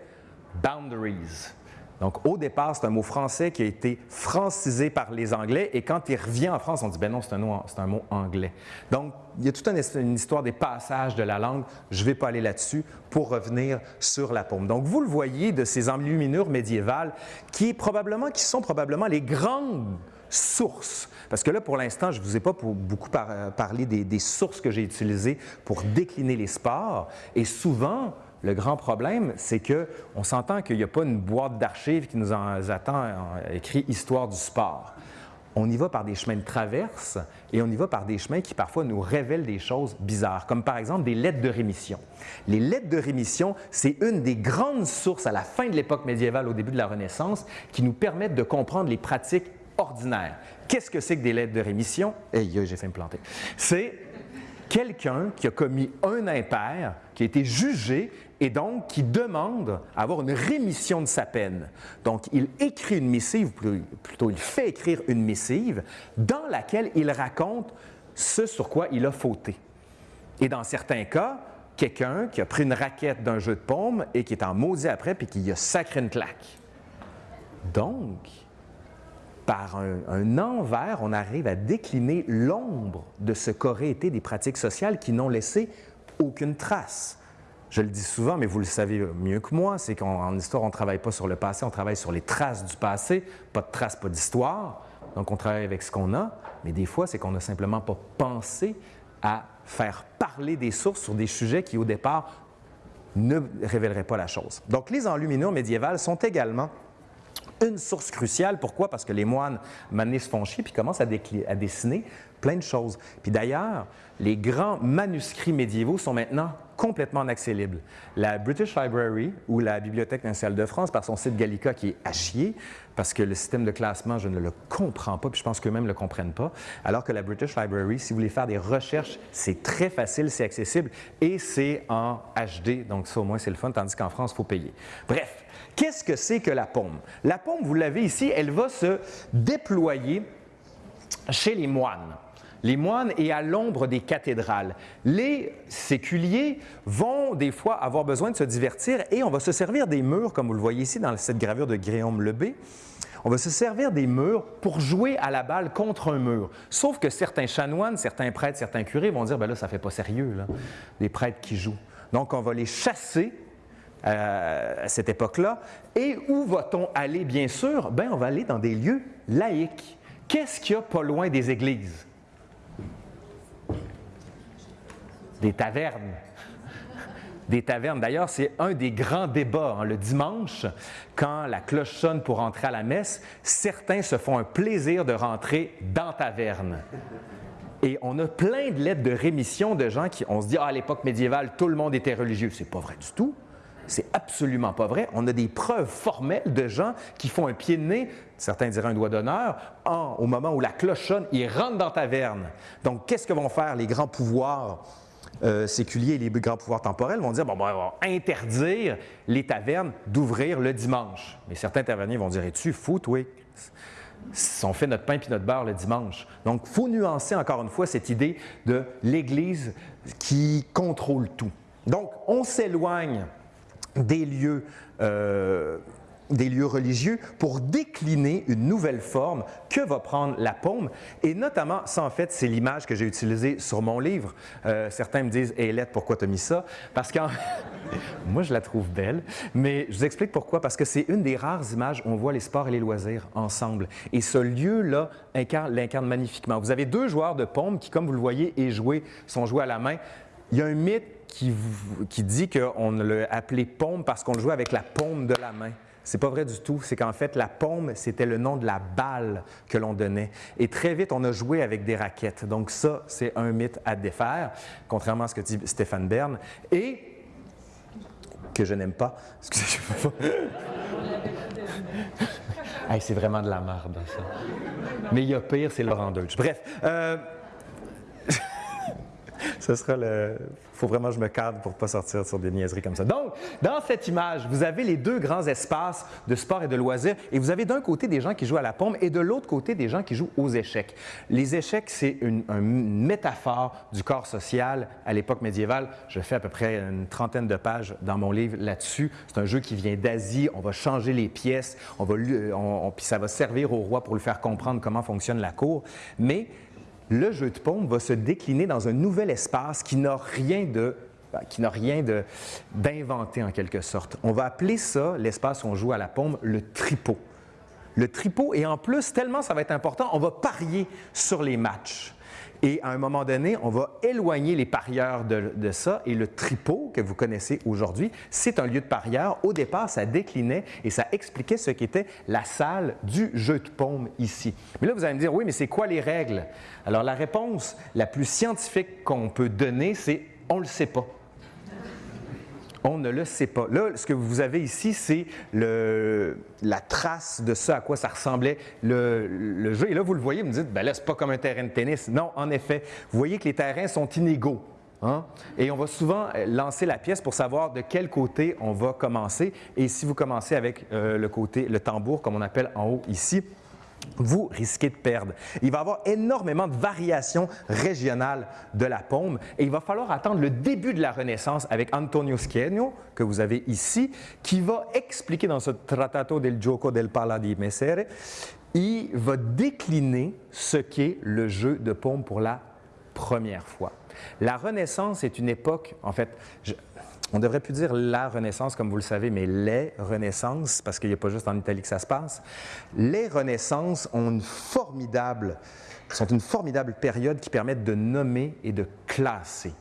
Boundaries. Donc, au départ, c'est un mot français qui a été francisé par les Anglais et quand il revient en France, on dit, ben non, c'est un, un, mot anglais. Donc, il y a toute une, histoire des passages de la langue. Je ne vais pas aller là-dessus pour revenir sur la paume. Donc, vous le voyez de ces enluminures médiévales qui, probablement, qui sont probablement les grandes sources. Parce que là, pour l'instant, je ne vous ai pas beaucoup parlé des, des sources que j'ai utilisées pour décliner les sports. Et souvent, le grand problème, c'est qu'on s'entend qu'il n'y a pas une boîte d'archives qui nous attend écrit Histoire du sport. On y va par des chemins de traverse et on y va par des chemins qui parfois nous révèlent des choses bizarres, comme par exemple des lettres de rémission. Les lettres de rémission, c'est une des grandes sources à la fin de l'époque médiévale, au début de la Renaissance, qui nous permettent de comprendre les pratiques ordinaires. Qu'est-ce que c'est que des lettres de rémission? Eh, j'ai fait me planter. C'est quelqu'un qui a commis un impair, qui a été jugé et donc qui demande à avoir une rémission de sa peine. Donc, il écrit une missive, plutôt il fait écrire une missive dans laquelle il raconte ce sur quoi il a fauté. Et dans certains cas, quelqu'un qui a pris une raquette d'un jeu de paume et qui est en maudit après puis qui a sacré une claque. Donc, par un, envers, on arrive à décliner l'ombre de ce qu'auraient été des pratiques sociales qui n'ont laissé aucune trace. Je le dis souvent, mais vous le savez mieux que moi, c'est qu'en histoire, on ne travaille pas sur le passé, on travaille sur les traces du passé. Pas de traces, pas d'histoire. Donc, on travaille avec ce qu'on a, mais des fois, c'est qu'on n'a simplement pas pensé à faire parler des sources sur des sujets qui, au départ, ne révéleraient pas la chose. Donc, les enluminures médiévales sont également une source cruciale. Pourquoi? Parce que les moines, maintenant, se font chier puis commencent à, dessiner plein de choses. Puis d'ailleurs, les grands manuscrits médiévaux sont maintenant complètement en accès libre. La British Library ou la Bibliothèque nationale de France, par son site Gallica qui est à chier, parce que le système de classement, je ne le comprends pas, puis je pense qu'eux-mêmes ne le comprennent pas. Alors que la British Library, si vous voulez faire des recherches, c'est très facile, c'est accessible et c'est en HD, donc ça au moins c'est le fun, tandis qu'en France, il faut payer. Bref, qu'est-ce que c'est que la paume? La paume, vous l'avez ici, elle va se déployer chez les moines les moines et à l'ombre des cathédrales. Les séculiers vont des fois avoir besoin de se divertir et on va se servir des murs, comme vous le voyez ici dans cette gravure de Guillaume Lebé. On va se servir des murs pour jouer à la balle contre un mur. Sauf que certains chanoines, certains prêtres, certains curés vont dire ben là, ça ne fait pas sérieux, là, les prêtres qui jouent. Donc, on va les chasser euh, à cette époque-là. Et où va-t-on aller, bien sûr? Ben, on va aller dans des lieux laïques. Qu'est-ce qu'il y a pas loin des églises? des tavernes. Des tavernes. D'ailleurs, c'est un des grands débats. Hein. Le dimanche, quand la cloche sonne pour entrer à la messe, certains se font un plaisir de rentrer dans taverne. Et on a plein de lettres de rémission de gens qui, on se dit, ah, à l'époque médiévale, tout le monde était religieux. C'est pas vrai du tout. C'est absolument pas vrai. On a des preuves formelles de gens qui font un pied de nez, certains diraient un doigt d'honneur, au moment où la cloche sonne, ils rentrent dans taverne. Donc, qu'est-ce que vont faire les grands pouvoirs euh, séculiers et les grands pouvoirs temporels? Vont dire bon, on va interdire les tavernes d'ouvrir le dimanche. Mais certains taverniers vont dire Es-tu fou, oui on fait notre pain puis notre beurre le dimanche. Donc, il faut nuancer encore une fois cette idée de l'Église qui contrôle tout. Donc, on s'éloigne des lieux euh, des lieux religieux pour décliner une nouvelle forme que va prendre la paume. Et notamment, ça en fait, c'est l'image que j'ai utilisée sur mon livre. Euh, certains me disent, hé lettre, pourquoi tu as mis ça? Parce que moi, je la trouve belle, mais je vous explique pourquoi. Parce que c'est une des rares images où on voit les sports et les loisirs ensemble. Et ce lieu-là l'incarne magnifiquement. Vous avez deux joueurs de paume qui, comme vous le voyez, sont joués à la main. Il y a un mythe qui, qui dit qu'on l'a appelé paume parce qu'on le jouait avec la paume de la main. C'est pas vrai du tout. C'est qu'en fait, la paume, c'était le nom de la balle que l'on donnait. Et très vite, on a joué avec des raquettes. Donc ça, c'est un mythe à défaire, contrairement à ce que dit Stéphane Bern. Et que je n'aime pas. Excusez-moi. c'est vraiment de la merde, ça. Mais il y a pire, c'est Laurent Deutsch. Bref. Euh, ce sera le. faut vraiment que je me cadre pour ne pas sortir sur des niaiseries comme ça. Donc, dans cette image, vous avez les deux grands espaces de sport et de loisirs et vous avez d'un côté des gens qui jouent à la pompe et de l'autre côté des gens qui jouent aux échecs. Les échecs, c'est une, métaphore du corps social à l'époque médiévale. Je fais à peu près une trentaine de pages dans mon livre là-dessus. C'est un jeu qui vient d'Asie. On va changer les pièces, on va, puis ça va servir au roi pour lui faire comprendre comment fonctionne la cour. Mais le jeu de paume va se décliner dans un nouvel espace qui n'a rien de ben, qui n'a rien d'inventé en quelque sorte. On va appeler ça, l'espace où on joue à la paume, le tripot. Le tripot, et en plus, tellement ça va être important, on va parier sur les matchs. Et à un moment donné, on va éloigner les parieurs de, ça. Et le tripot que vous connaissez aujourd'hui, c'est un lieu de parieurs. Au départ, ça déclinait et ça expliquait ce qu'était la salle du jeu de paume ici. Mais là, vous allez me dire, oui, mais c'est quoi les règles? Alors, la réponse la plus scientifique qu'on peut donner, c'est on ne le sait pas. On ne le sait pas. Là, ce que vous avez ici, c'est la trace de ce à quoi ça ressemblait le, jeu. Et là, vous le voyez, vous me dites, ben là, c'est pas comme un terrain de tennis. Non, en effet, vous voyez que les terrains sont inégaux. Hein? Et on va souvent euh, lancer la pièce pour savoir de quel côté on va commencer. Et si vous commencez avec euh, le côté, le tambour, comme on appelle en haut ici, vous risquez de perdre. Il va y avoir énormément de variations régionales de la paume et il va falloir attendre le début de la Renaissance avec Antonio Schieno, que vous avez ici, qui va expliquer dans ce Trattato del Gioco del Pala di Messere, il va décliner ce qu'est le jeu de paume pour la première fois. La Renaissance est une époque, en fait, on devrait plus dire la Renaissance, comme vous le savez, mais les Renaissances, parce qu'il n'y a pas juste en Italie que ça se passe. Les Renaissances sont une formidable période qui permet de nommer et de classer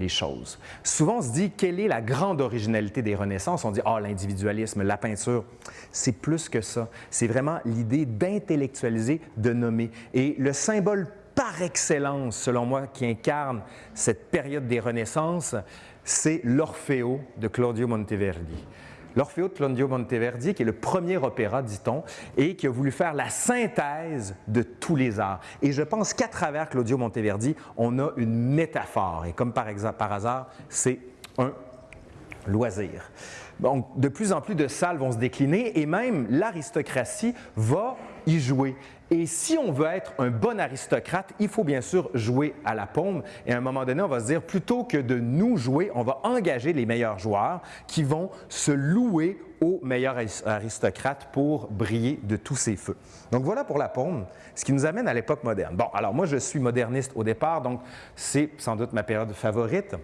les choses. Souvent, on se dit, quelle est la grande originalité des Renaissances? On dit, ah, l'individualisme, la peinture. C'est plus que ça. C'est vraiment l'idée d'intellectualiser, de nommer. Et le symbole par excellence, selon moi, qui incarne cette période des Renaissances, c'est l'Orfeo de Claudio Monteverdi. L'Orfeo de Claudio Monteverdi, qui est le premier opéra, dit-on, et qui a voulu faire la synthèse de tous les arts. Et je pense qu'à travers Claudio Monteverdi, on a une métaphore. Et comme par, par hasard, c'est un loisir. Donc, de plus en plus de salles vont se décliner et même l'aristocratie va y jouer. Et si on veut être un bon aristocrate, il faut bien sûr jouer à la paume. Et à un moment donné, on va se dire, plutôt que de nous jouer, on va engager les meilleurs joueurs qui vont se louer aux meilleurs aristocrates pour briller de tous ces feux. Donc voilà pour la paume, ce qui nous amène à l'époque moderne. Bon, alors moi, je suis moderniste au départ, donc c'est sans doute ma période favorite.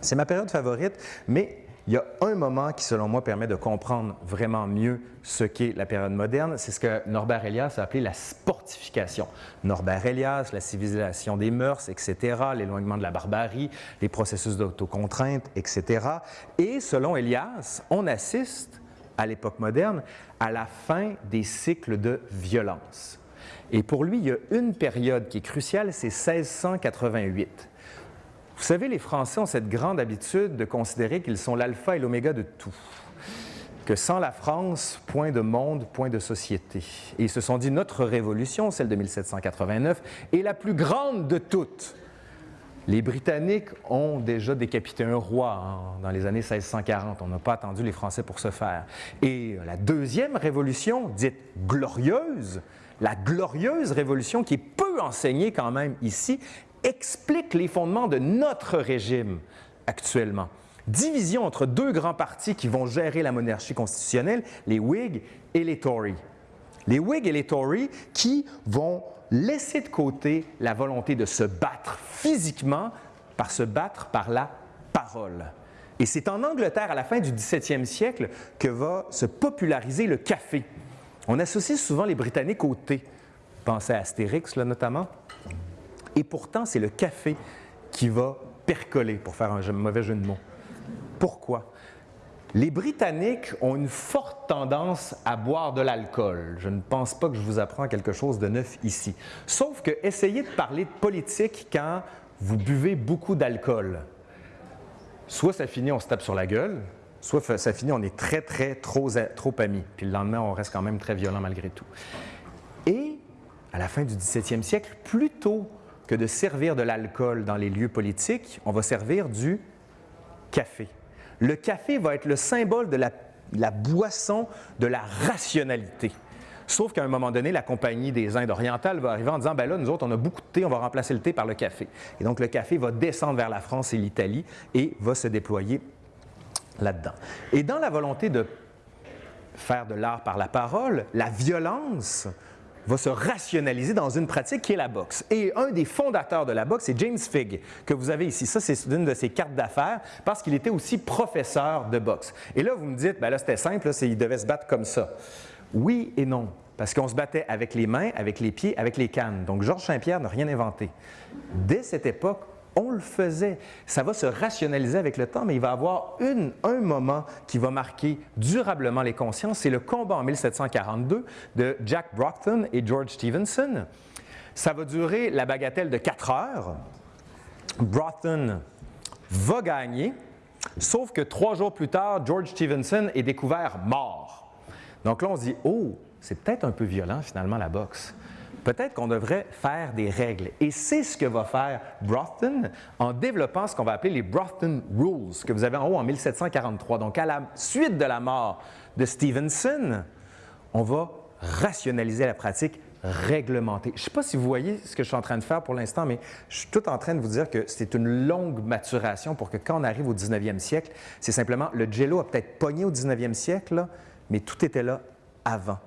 C'est ma période favorite, mais il y a un moment qui, selon moi, permet de comprendre vraiment mieux ce qu'est la période moderne. C'est ce que Norbert Elias a appelé la sportification. Norbert Elias, la civilisation des mœurs, etc., l'éloignement de la barbarie, les processus d'autocontrainte, etc. Et selon Elias, on assiste à l'époque moderne à la fin des cycles de violence. Et pour lui, il y a une période qui est cruciale, c'est 1688. Vous savez, les Français ont cette grande habitude de considérer qu'ils sont l'alpha et l'oméga de tout, que sans la France, point de monde, point de société. Et ils se sont dit, notre révolution, celle de 1789, est la plus grande de toutes. Les Britanniques ont déjà décapité un roi hein, dans les années 1640. On n'a pas attendu les Français pour ce faire. Et la deuxième révolution, dite glorieuse, la glorieuse révolution qui est peu enseignée quand même ici, explique les fondements de notre régime actuellement. Division entre deux grands partis qui vont gérer la monarchie constitutionnelle, les Whigs et les Tories. Les Whigs et les Tories qui vont laisser de côté la volonté de se battre physiquement par se battre par la parole. Et c'est en Angleterre, à la fin du 17e siècle, que va se populariser le café. On associe souvent les Britanniques au thé. Pensez à Astérix, là, notamment. Et pourtant, c'est le café qui va percoler, pour faire un mauvais jeu de mots. Pourquoi? Les Britanniques ont une forte tendance à boire de l'alcool. Je ne pense pas que je vous apprends quelque chose de neuf ici. Sauf que essayez de parler de politique quand vous buvez beaucoup d'alcool. Soit ça finit, on se tape sur la gueule, soit ça finit, on est très, très, trop, trop amis. Puis le lendemain, on reste quand même très violent malgré tout. Et à la fin du 17e siècle, plutôt que de servir de l'alcool dans les lieux politiques, on va servir du café. Le café va être le symbole de la, boisson de la rationalité. Sauf qu'à un moment donné, la compagnie des Indes orientales va arriver en disant, ben là, nous autres, on a beaucoup de thé, on va remplacer le thé par le café. Et donc, le café va descendre vers la France et l'Italie et va se déployer là-dedans. Et dans la volonté de faire de l'art par la parole, la violence va se rationaliser dans une pratique qui est la boxe. Et un des fondateurs de la boxe, c'est James Figg, que vous avez ici. Ça, c'est une de ses cartes d'affaires parce qu'il était aussi professeur de boxe. Et là, vous me dites, ben là, c'était simple, il devait se battre comme ça. Oui et non, parce qu'on se battait avec les mains, avec les pieds, avec les cannes. Donc, Georges Saint-Pierre n'a rien inventé. Dès cette époque, on le faisait. Ça va se rationaliser avec le temps, mais il va y avoir un moment qui va marquer durablement les consciences. C'est le combat en 1742 de Jack Brockton et George Stevenson. Ça va durer la bagatelle de quatre heures. Brockton va gagner, sauf que trois jours plus tard, George Stevenson est découvert mort. Donc là, on se dit, oh, c'est peut-être un peu violent finalement la boxe peut-être qu'on devrait faire des règles. Et c'est ce que va faire Brothton en développant ce qu'on va appeler les Brothton Rules, que vous avez en haut en 1743. Donc, à la suite de la mort de Stevenson, on va rationaliser la pratique réglementée. Je ne sais pas si vous voyez ce que je suis en train de faire pour l'instant, mais je suis tout en train de vous dire que c'est une longue maturation pour que quand on arrive au 19e siècle, c'est simplement le jello a peut-être pogné au 19e siècle, mais tout était là avant.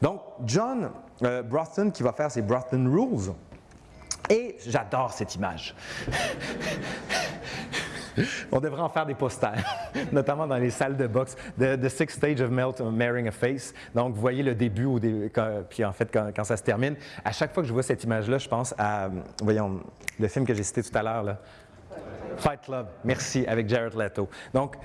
Donc, John euh, Brothon qui va faire ses Brothon Rules. Et j'adore cette image. On devrait en faire des posters, notamment dans les salles de boxe. The, Sixth Stage of Melt, Marrying a Face. Donc, vous voyez le début, au puis en fait, quand, ça se termine. À chaque fois que je vois cette image-là, je pense à, voyons, le film que j'ai cité tout à l'heure, Fight Club. Merci, avec Jared Leto. Donc,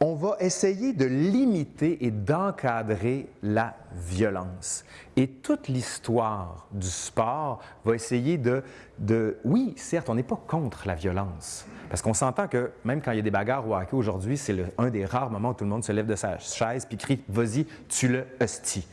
on va essayer de limiter et d'encadrer la violence. Et toute l'histoire du sport va essayer de, de oui, certes, on n'est pas contre la violence, parce qu'on s'entend que même quand il y a des bagarres au hockey aujourd'hui, c'est un des rares moments où tout le monde se lève de sa chaise puis crie « Vas-y, tu le hostie ».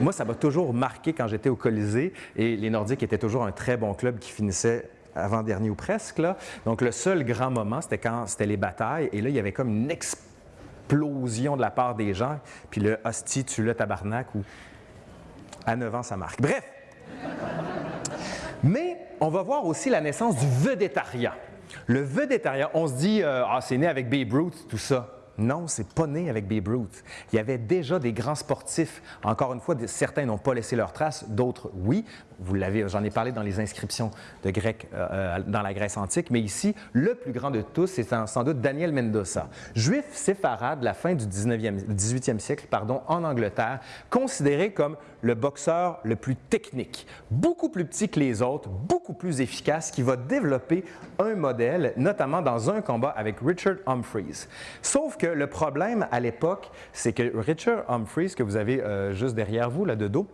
Moi, ça m'a toujours marqué quand j'étais au Colisée et les Nordiques étaient toujours un très bon club qui finissait avant-dernier ou presque. Là. Donc, le seul grand moment, c'était quand c'était les batailles. Et là, il y avait comme une explosion de la part des gens. Puis le hostie, tu le tabarnak, ou à 9 ans, ça marque. Bref. Mais on va voir aussi la naissance du vedettariat. Le vedettariat, on se dit, euh, ah, c'est né avec Babe Ruth, tout ça. Non, c'est pas né avec Babe Ruth. Il y avait déjà des grands sportifs. Encore une fois, certains n'ont pas laissé leur trace, d'autres oui. Vous l'avez, j'en ai parlé dans les inscriptions de grec euh, euh, dans la Grèce antique, mais ici, le plus grand de tous, c'est sans doute Daniel Mendoza, juif séfarade de la fin du 19e, 18e siècle, pardon, en Angleterre, considéré comme le boxeur le plus technique, beaucoup plus petit que les autres, beaucoup plus efficace, qui va développer un modèle, notamment dans un combat avec Richard Humphreys. Sauf que le problème à l'époque, c'est que Richard Humphreys, que vous avez euh, juste derrière vous, là de dos,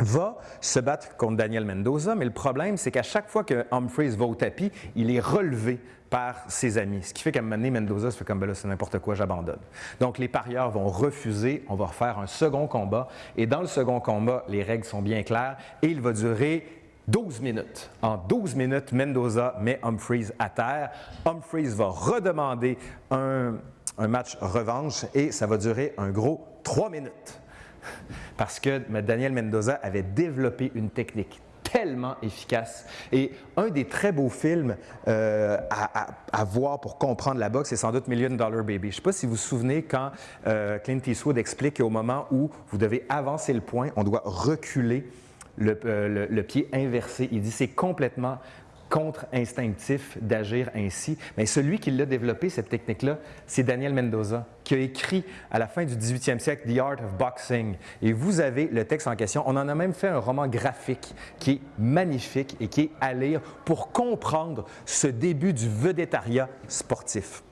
va se battre contre Daniel Mendoza, mais le problème, c'est qu'à chaque fois que Humphreys va au tapis, il est relevé par ses amis. Ce qui fait qu'à un moment donné, Mendoza se fait comme, ben là, c'est n'importe quoi, j'abandonne. Donc, les parieurs vont refuser, on va refaire un second combat, et dans le second combat, les règles sont bien claires, et il va durer 12 minutes. En 12 minutes, Mendoza met Humphreys à terre. Humphreys va redemander un, un match revanche, et ça va durer un gros 3 minutes parce que Daniel Mendoza avait développé une technique tellement efficace. Et un des très beaux films euh, à, voir pour comprendre la boxe, c'est sans doute Million Dollar Baby. Je ne sais pas si vous vous souvenez quand euh, Clint Eastwood explique qu'au moment où vous devez avancer le point, on doit reculer le, euh, le pied inversé. Il dit c'est complètement contre-instinctif d'agir ainsi. Mais celui qui l'a développé, cette technique-là, c'est Daniel Mendoza, qui a écrit à la fin du 18e siècle The Art of Boxing. Et vous avez le texte en question. On en a même fait un roman graphique qui est magnifique et qui est à lire pour comprendre ce début du vedettariat sportif.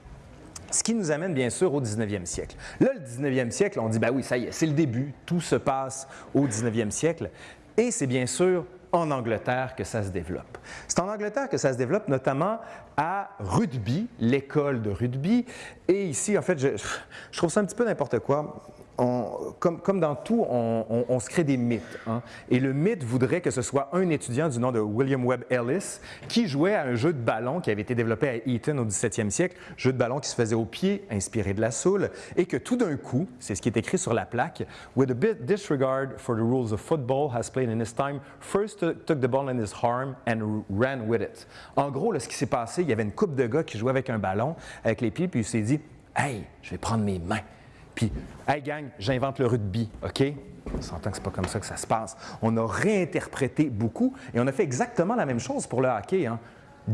Ce qui nous amène bien sûr au 19e siècle. Là, le 19e siècle, on dit, ben oui, ça y est, c'est le début, tout se passe au 19e siècle. Et c'est bien sûr en Angleterre que ça se développe. C'est en Angleterre que ça se développe, notamment à Rugby, l'école de rugby. Et ici, en fait, je, trouve ça un petit peu n'importe quoi comme, dans tout, on, se crée des mythes. Hein. Et le mythe voudrait que ce soit un étudiant du nom de William Webb Ellis qui jouait à un jeu de ballon qui avait été développé à Eton au 17e siècle, jeu de ballon qui se faisait au pied, inspiré de la soule, et que tout d'un coup, c'est ce qui est écrit sur la plaque, With a bit disregard for the rules of football has played in his time, first took the ball in his arm and ran with it. En gros, ce qui s'est passé, il y avait une coupe de gars qui jouait avec un ballon, avec les pieds, puis il s'est dit, Hey, je vais prendre mes mains puis, hey gang, j'invente le rugby, OK? On s'entend que ce pas comme ça que ça se passe. On a réinterprété beaucoup et on a fait exactement la même chose pour le hockey. Hein.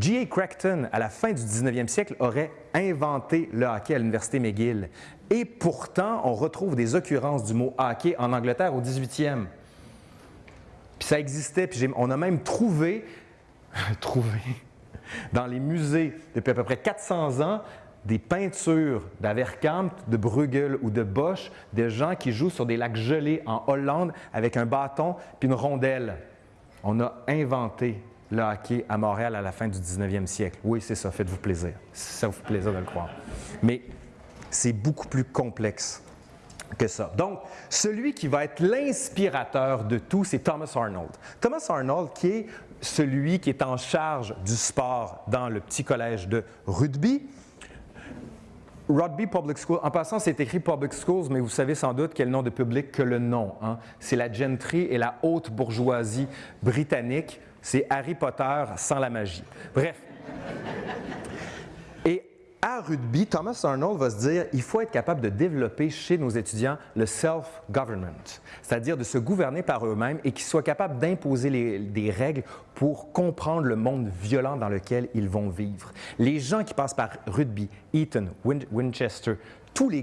G.A. Crackton, à la fin du 19e siècle, aurait inventé le hockey à l'Université McGill. Et pourtant, on retrouve des occurrences du mot hockey en Angleterre au 18e. Puis ça existait, puis on a même trouvé, trouvé dans les musées depuis à peu près 400 ans des peintures d'Averkamp, de Bruegel ou de Bosch, de gens qui jouent sur des lacs gelés en Hollande avec un bâton puis une rondelle. On a inventé le hockey à Montréal à la fin du 19e siècle. Oui, c'est ça, faites-vous plaisir. Ça vous fait plaisir de le croire. Mais c'est beaucoup plus complexe que ça. Donc, celui qui va être l'inspirateur de tout, c'est Thomas Arnold. Thomas Arnold, qui est celui qui est en charge du sport dans le petit collège de rugby, Rugby Public School, en passant, c'est écrit Public Schools, mais vous savez sans doute quel nom de public que le nom. Hein. C'est la gentry et la haute bourgeoisie britannique. C'est Harry Potter sans la magie. Bref. À rugby, Thomas Arnold va se dire il faut être capable de développer chez nos étudiants le self-government, c'est-à-dire de se gouverner par eux-mêmes et qu'ils soient capables d'imposer des règles pour comprendre le monde violent dans lequel ils vont vivre. Les gens qui passent par rugby, Eton, Winchester, toutes les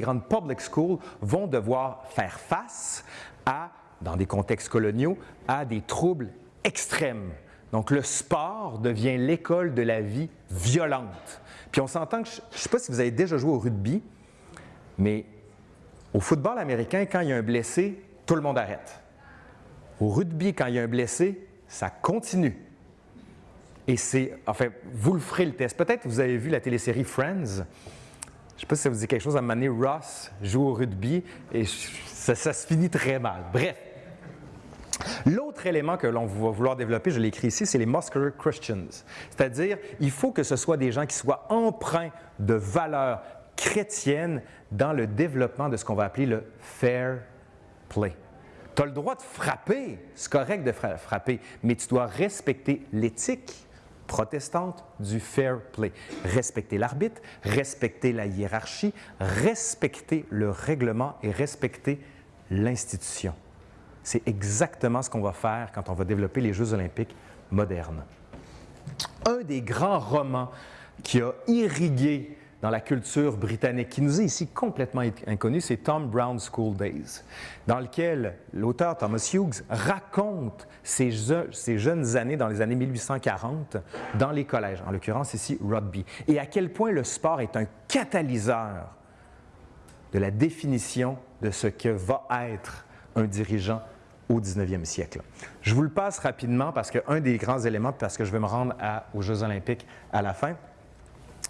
grandes public schools vont devoir faire face à, dans des contextes coloniaux, à des troubles extrêmes Donc, le sport devient l'école de la vie violente. Puis on s'entend que, je ne sais pas si vous avez déjà joué au rugby, mais au football américain, quand il y a un blessé, tout le monde arrête. Au rugby, quand il y a un blessé, ça continue. Et c'est, enfin, vous le ferez le test. Peut-être vous avez vu la télésérie Friends. Je ne sais pas si ça vous dit quelque chose. À un moment Ross joue au rugby et ça se finit très mal. Bref. L'autre élément que l'on va vouloir développer, je l'ai écrit ici, c'est les Muscular Christians. C'est-à-dire, il faut que ce soit des gens qui soient empreints de valeurs chrétiennes dans le développement de ce qu'on va appeler le fair play. Tu as le droit de frapper, c'est correct de frapper, mais tu dois respecter l'éthique protestante du fair play. Respecter l'arbitre, respecter la hiérarchie, respecter le règlement et respecter l'institution. C'est exactement ce qu'on va faire quand on va développer les Jeux olympiques modernes. Un des grands romans qui a irrigué dans la culture britannique, qui nous est ici complètement inconnu, c'est Tom Brown's School Days, dans lequel l'auteur Thomas Hughes raconte ses, jeunes années dans les années 1840 dans les collèges, en l'occurrence ici rugby, et à quel point le sport est un catalyseur de la définition de ce que va être un dirigeant au 19e siècle. Je vous le passe rapidement parce qu'un des grands éléments, parce que je vais me rendre aux Jeux olympiques à la fin,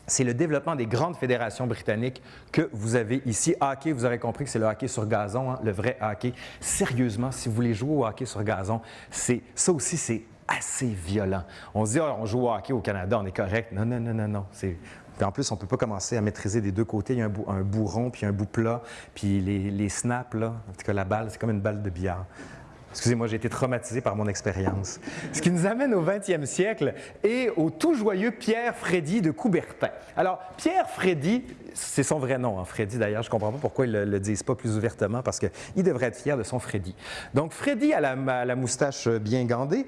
c'est le développement des grandes fédérations britanniques que vous avez ici. Hockey, vous aurez compris que c'est le hockey sur gazon, hein, le vrai hockey. Sérieusement, si vous voulez jouer au hockey sur gazon, ça aussi, c'est assez violent. On se dit, ah, on joue au hockey au Canada, on est correct. Non, non, non, non, non. en plus, on ne peut pas commencer à maîtriser des deux côtés. Il y a un bout, un rond, puis un bout plat, puis les, les snaps, là, en tout cas la balle, c'est comme une balle de billard. Excusez-moi, j'ai été traumatisé par mon expérience. Ce qui nous amène au 20e siècle et au tout joyeux Pierre Frédy de Coubertin. Alors, Pierre Frédy, c'est son vrai nom, hein, Frédy d'ailleurs, je ne comprends pas pourquoi ils ne le, disent pas plus ouvertement parce qu'il devrait être fier de son Frédy. Donc, Frédy a la moustache bien gandée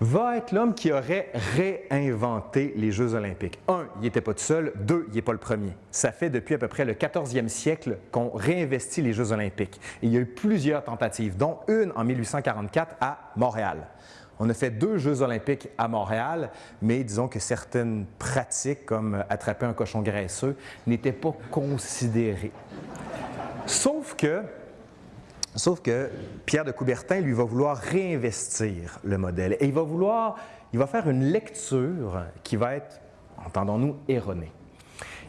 va être l'homme qui aurait réinventé les Jeux olympiques. Un, il n'était pas tout seul. Deux, il n'est pas le premier. Ça fait depuis à peu près le 14e siècle qu'on réinvestit les Jeux olympiques. il y a eu plusieurs tentatives, dont une en 1844 à Montréal. On a fait deux Jeux olympiques à Montréal, mais disons que certaines pratiques, comme attraper un cochon graisseux, n'étaient pas considérées. Sauf que Sauf que Pierre de Coubertin, lui, va vouloir réinvestir le modèle et il va vouloir, il va faire une lecture qui va être, entendons-nous, erronée.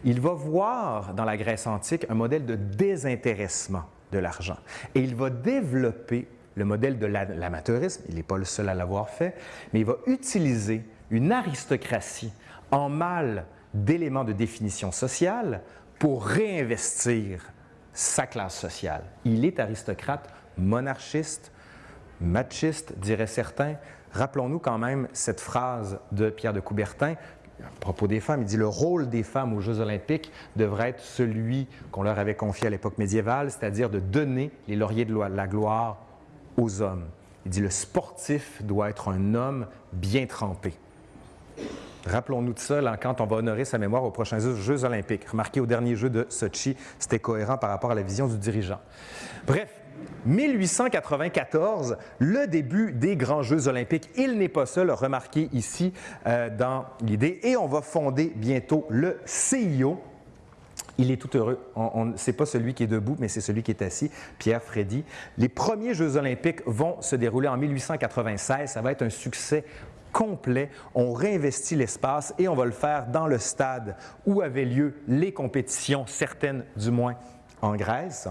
Il va voir dans la Grèce antique un modèle de désintéressement de l'argent et il va développer le modèle de l'amateurisme, il n'est pas le seul à l'avoir fait, mais il va utiliser une aristocratie en mal d'éléments de définition sociale pour réinvestir sa classe sociale. Il est aristocrate, monarchiste, machiste, diraient certains. Rappelons-nous quand même cette phrase de Pierre de Coubertin à propos des femmes. Il dit le rôle des femmes aux Jeux olympiques devrait être celui qu'on leur avait confié à l'époque médiévale, c'est-à-dire de donner les lauriers de la gloire aux hommes. Il dit le sportif doit être un homme bien trempé. Rappelons-nous de ça quand on va honorer sa mémoire aux prochains Jeux olympiques. Remarquez, au dernier jeu de Sochi, c'était cohérent par rapport à la vision du dirigeant. Bref, 1894, le début des grands Jeux olympiques. Il n'est pas seul, remarquez ici euh, dans l'idée. Et on va fonder bientôt le CIO, il est tout heureux. Ce n'est pas celui qui est debout, mais c'est celui qui est assis, Pierre Freddy. Les premiers Jeux olympiques vont se dérouler en 1896. Ça va être un succès complet. On réinvestit l'espace et on va le faire dans le stade où avaient lieu les compétitions, certaines du moins en Grèce.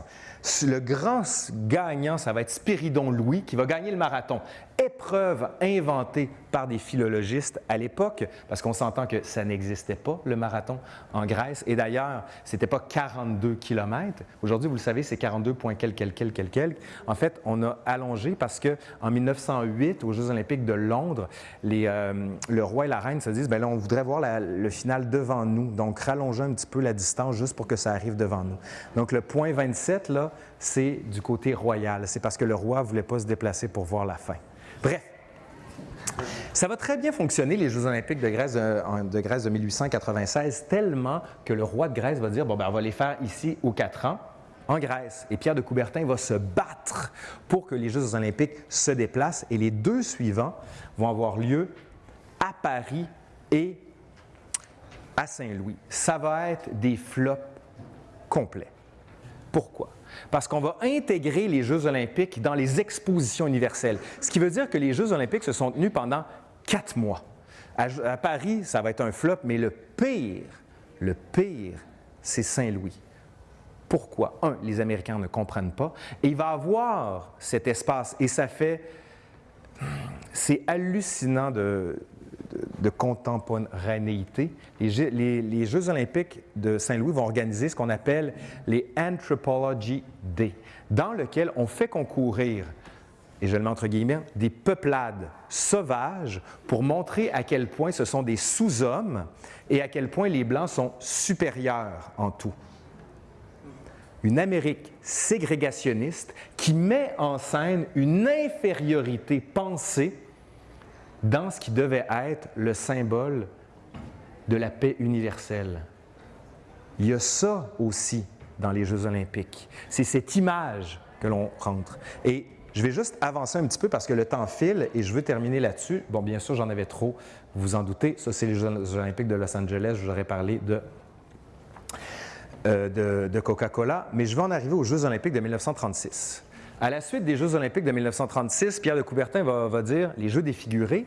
Le grand gagnant, ça va être Spiridon Louis qui va gagner le marathon épreuve inventée par des philologistes à l'époque, parce qu'on s'entend que ça n'existait pas, le marathon en Grèce. Et d'ailleurs, ce n'était pas 42 km. Aujourd'hui, vous le savez, c'est 42 quelques, quelques, quelques, quelques. En fait, on a allongé parce qu'en 1908, aux Jeux olympiques de Londres, euh, le roi et la reine se disent, bien là, on voudrait voir le final devant nous. Donc, rallonger un petit peu la distance juste pour que ça arrive devant nous. Donc, le point 27, là, c'est du côté royal. C'est parce que le roi ne voulait pas se déplacer pour voir la fin. Bref, ça va très bien fonctionner, les Jeux olympiques de Grèce de, Grèce de 1896, tellement que le roi de Grèce va dire, bon, ben, on va les faire ici aux quatre ans. en Grèce. Et Pierre de Coubertin va se battre pour que les Jeux olympiques se déplacent. Et les deux suivants vont avoir lieu à Paris et à Saint-Louis. Ça va être des flops complets. Pourquoi? Parce qu'on va intégrer les Jeux olympiques dans les expositions universelles, ce qui veut dire que les Jeux olympiques se sont tenus pendant quatre mois. À, Paris, ça va être un flop, mais le pire, le pire, c'est Saint-Louis. Pourquoi? Un, les Américains ne comprennent pas. Et il va avoir cet espace. Et ça fait... C'est hallucinant de, de, contemporanéité. Les, les, Jeux olympiques de Saint-Louis vont organiser ce qu'on appelle les Anthropology Day, dans lequel on fait concourir, et je le mets entre guillemets, des peuplades sauvages pour montrer à quel point ce sont des sous-hommes et à quel point les Blancs sont supérieurs en tout une Amérique ségrégationniste qui met en scène une infériorité pensée dans ce qui devait être le symbole de la paix universelle. Il y a ça aussi dans les Jeux olympiques. C'est cette image que l'on rentre. Et je vais juste avancer un petit peu parce que le temps file et je veux terminer là-dessus. Bon, bien sûr, j'en avais trop, vous vous en doutez. Ça, c'est les Jeux olympiques de Los Angeles. Je vous aurais parlé de euh, de, Coca-Cola, mais je vais en arriver aux Jeux olympiques de 1936. À la suite des Jeux olympiques de 1936, Pierre de Coubertin va, dire les Jeux défigurés.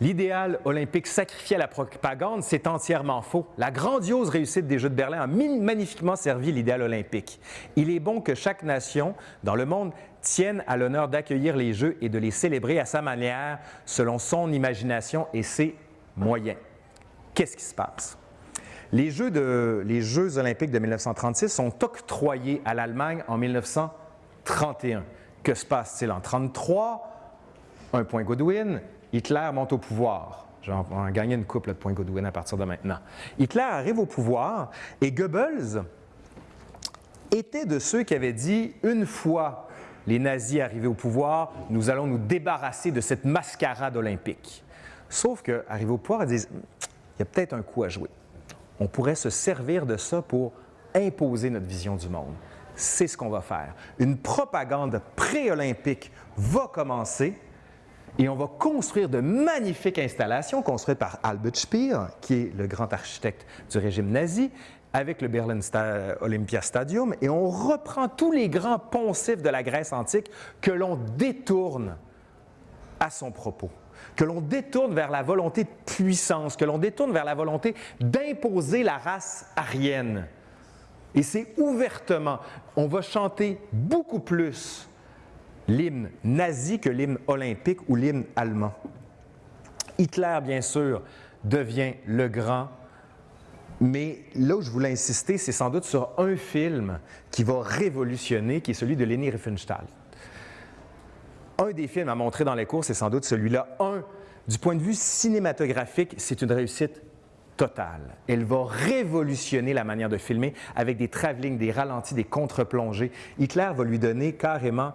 L'idéal olympique sacrifié à la propagande, c'est entièrement faux. La grandiose réussite des Jeux de Berlin a magnifiquement servi l'idéal olympique. Il est bon que chaque nation dans le monde tienne à l'honneur d'accueillir les Jeux et de les célébrer à sa manière, selon son imagination et ses moyens. Qu'est-ce qui se passe? Les Jeux, olympiques de 1936 sont octroyés à l'Allemagne en 1931. Que se passe-t-il en 1933? Un point Godwin, Hitler monte au pouvoir. On va gagner une couple de points Godwin à partir de maintenant. Hitler arrive au pouvoir et Goebbels était de ceux qui avaient dit une fois les nazis arrivés au pouvoir, nous allons nous débarrasser de cette mascarade olympique. Sauf qu'arrivés au pouvoir, ils disent il y a peut-être un coup à jouer on pourrait se servir de ça pour imposer notre vision du monde. C'est ce qu'on va faire. Une propagande pré-olympique va commencer et on va construire de magnifiques installations construites par Albert Speer, qui est le grand architecte du régime nazi, avec le Berlin Olympia Stadium, et on reprend tous les grands poncifs de la Grèce antique que l'on détourne à son propos que l'on détourne vers la volonté de puissance, que l'on détourne vers la volonté d'imposer la race aryenne. Et c'est ouvertement, on va chanter beaucoup plus l'hymne nazi que l'hymne olympique ou l'hymne allemand. Hitler, bien sûr, devient le grand, mais là où je voulais insister, c'est sans doute sur un film qui va révolutionner, qui est celui de Leni Riefenstahl un des films à montrer dans les cours, c'est sans doute celui-là. Un, du point de vue cinématographique, c'est une réussite totale. Elle va révolutionner la manière de filmer avec des travelling, des ralentis, des contre-plongées. Hitler va lui donner carrément,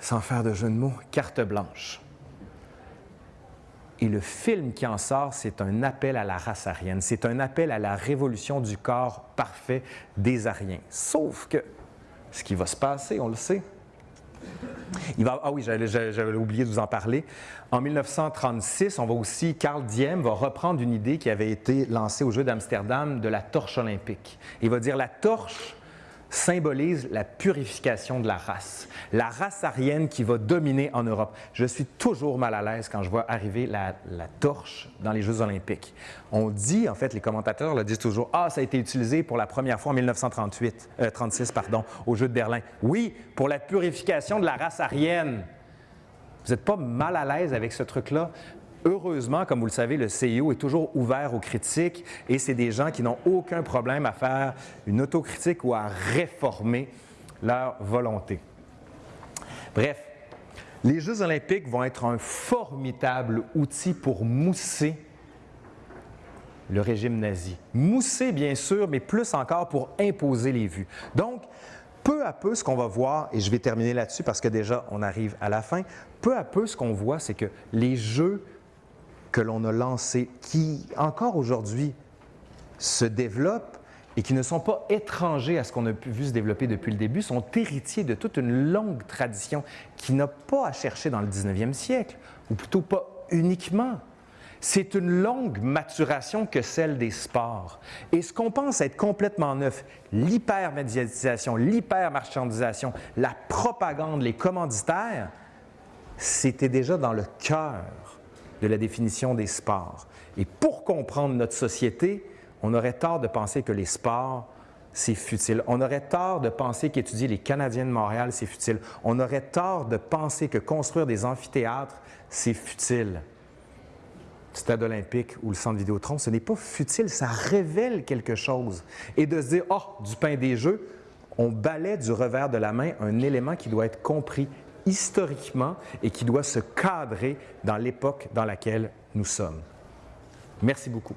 sans faire de jeu de mots, carte blanche. Et le film qui en sort, c'est un appel à la race aryenne, c'est un appel à la révolution du corps parfait des Aryens. Sauf que ce qui va se passer, on le sait, ah oui, j'avais oublié de vous en parler. En 1936, on va aussi, Carl Diem va reprendre une idée qui avait été lancée au Jeu d'Amsterdam de la torche olympique. Il va dire la torche symbolise la purification de la race, la race aryenne qui va dominer en Europe. Je suis toujours mal à l'aise quand je vois arriver la, torche dans les Jeux olympiques. On dit, en fait, les commentateurs le disent toujours, « Ah, ça a été utilisé pour la première fois en 1938, 36, euh, pardon, au Jeux de Berlin. » Oui, pour la purification de la race aryenne. Vous n'êtes pas mal à l'aise avec ce truc-là? Heureusement, comme vous le savez, le CIO est toujours ouvert aux critiques et c'est des gens qui n'ont aucun problème à faire une autocritique ou à réformer leur volonté. Bref, les Jeux olympiques vont être un formidable outil pour mousser le régime nazi. Mousser, bien sûr, mais plus encore pour imposer les vues. Donc, peu à peu, ce qu'on va voir, et je vais terminer là-dessus parce que déjà, on arrive à la fin, peu à peu, ce qu'on voit, c'est que les Jeux que l'on a lancé, qui encore aujourd'hui se développe et qui ne sont pas étrangers à ce qu'on a vu se développer depuis le début, sont héritiers de toute une longue tradition qui n'a pas à chercher dans le 19e siècle, ou plutôt pas uniquement. C'est une longue maturation que celle des sports. Et ce qu'on pense être complètement neuf, l'hypermédiatisation, l'hypermarchandisation, la propagande, les commanditaires, c'était déjà dans le cœur de la définition des sports. Et pour comprendre notre société, on aurait tort de penser que les sports, c'est futile. On aurait tort de penser qu'étudier les Canadiens de Montréal, c'est futile. On aurait tort de penser que construire des amphithéâtres, c'est futile. Stade olympique ou le centre Vidéotron, ce n'est pas futile, ça révèle quelque chose. Et de se dire, oh, du pain des jeux, on balaie du revers de la main un élément qui doit être compris historiquement et qui doit se cadrer dans l'époque dans laquelle nous sommes. Merci beaucoup.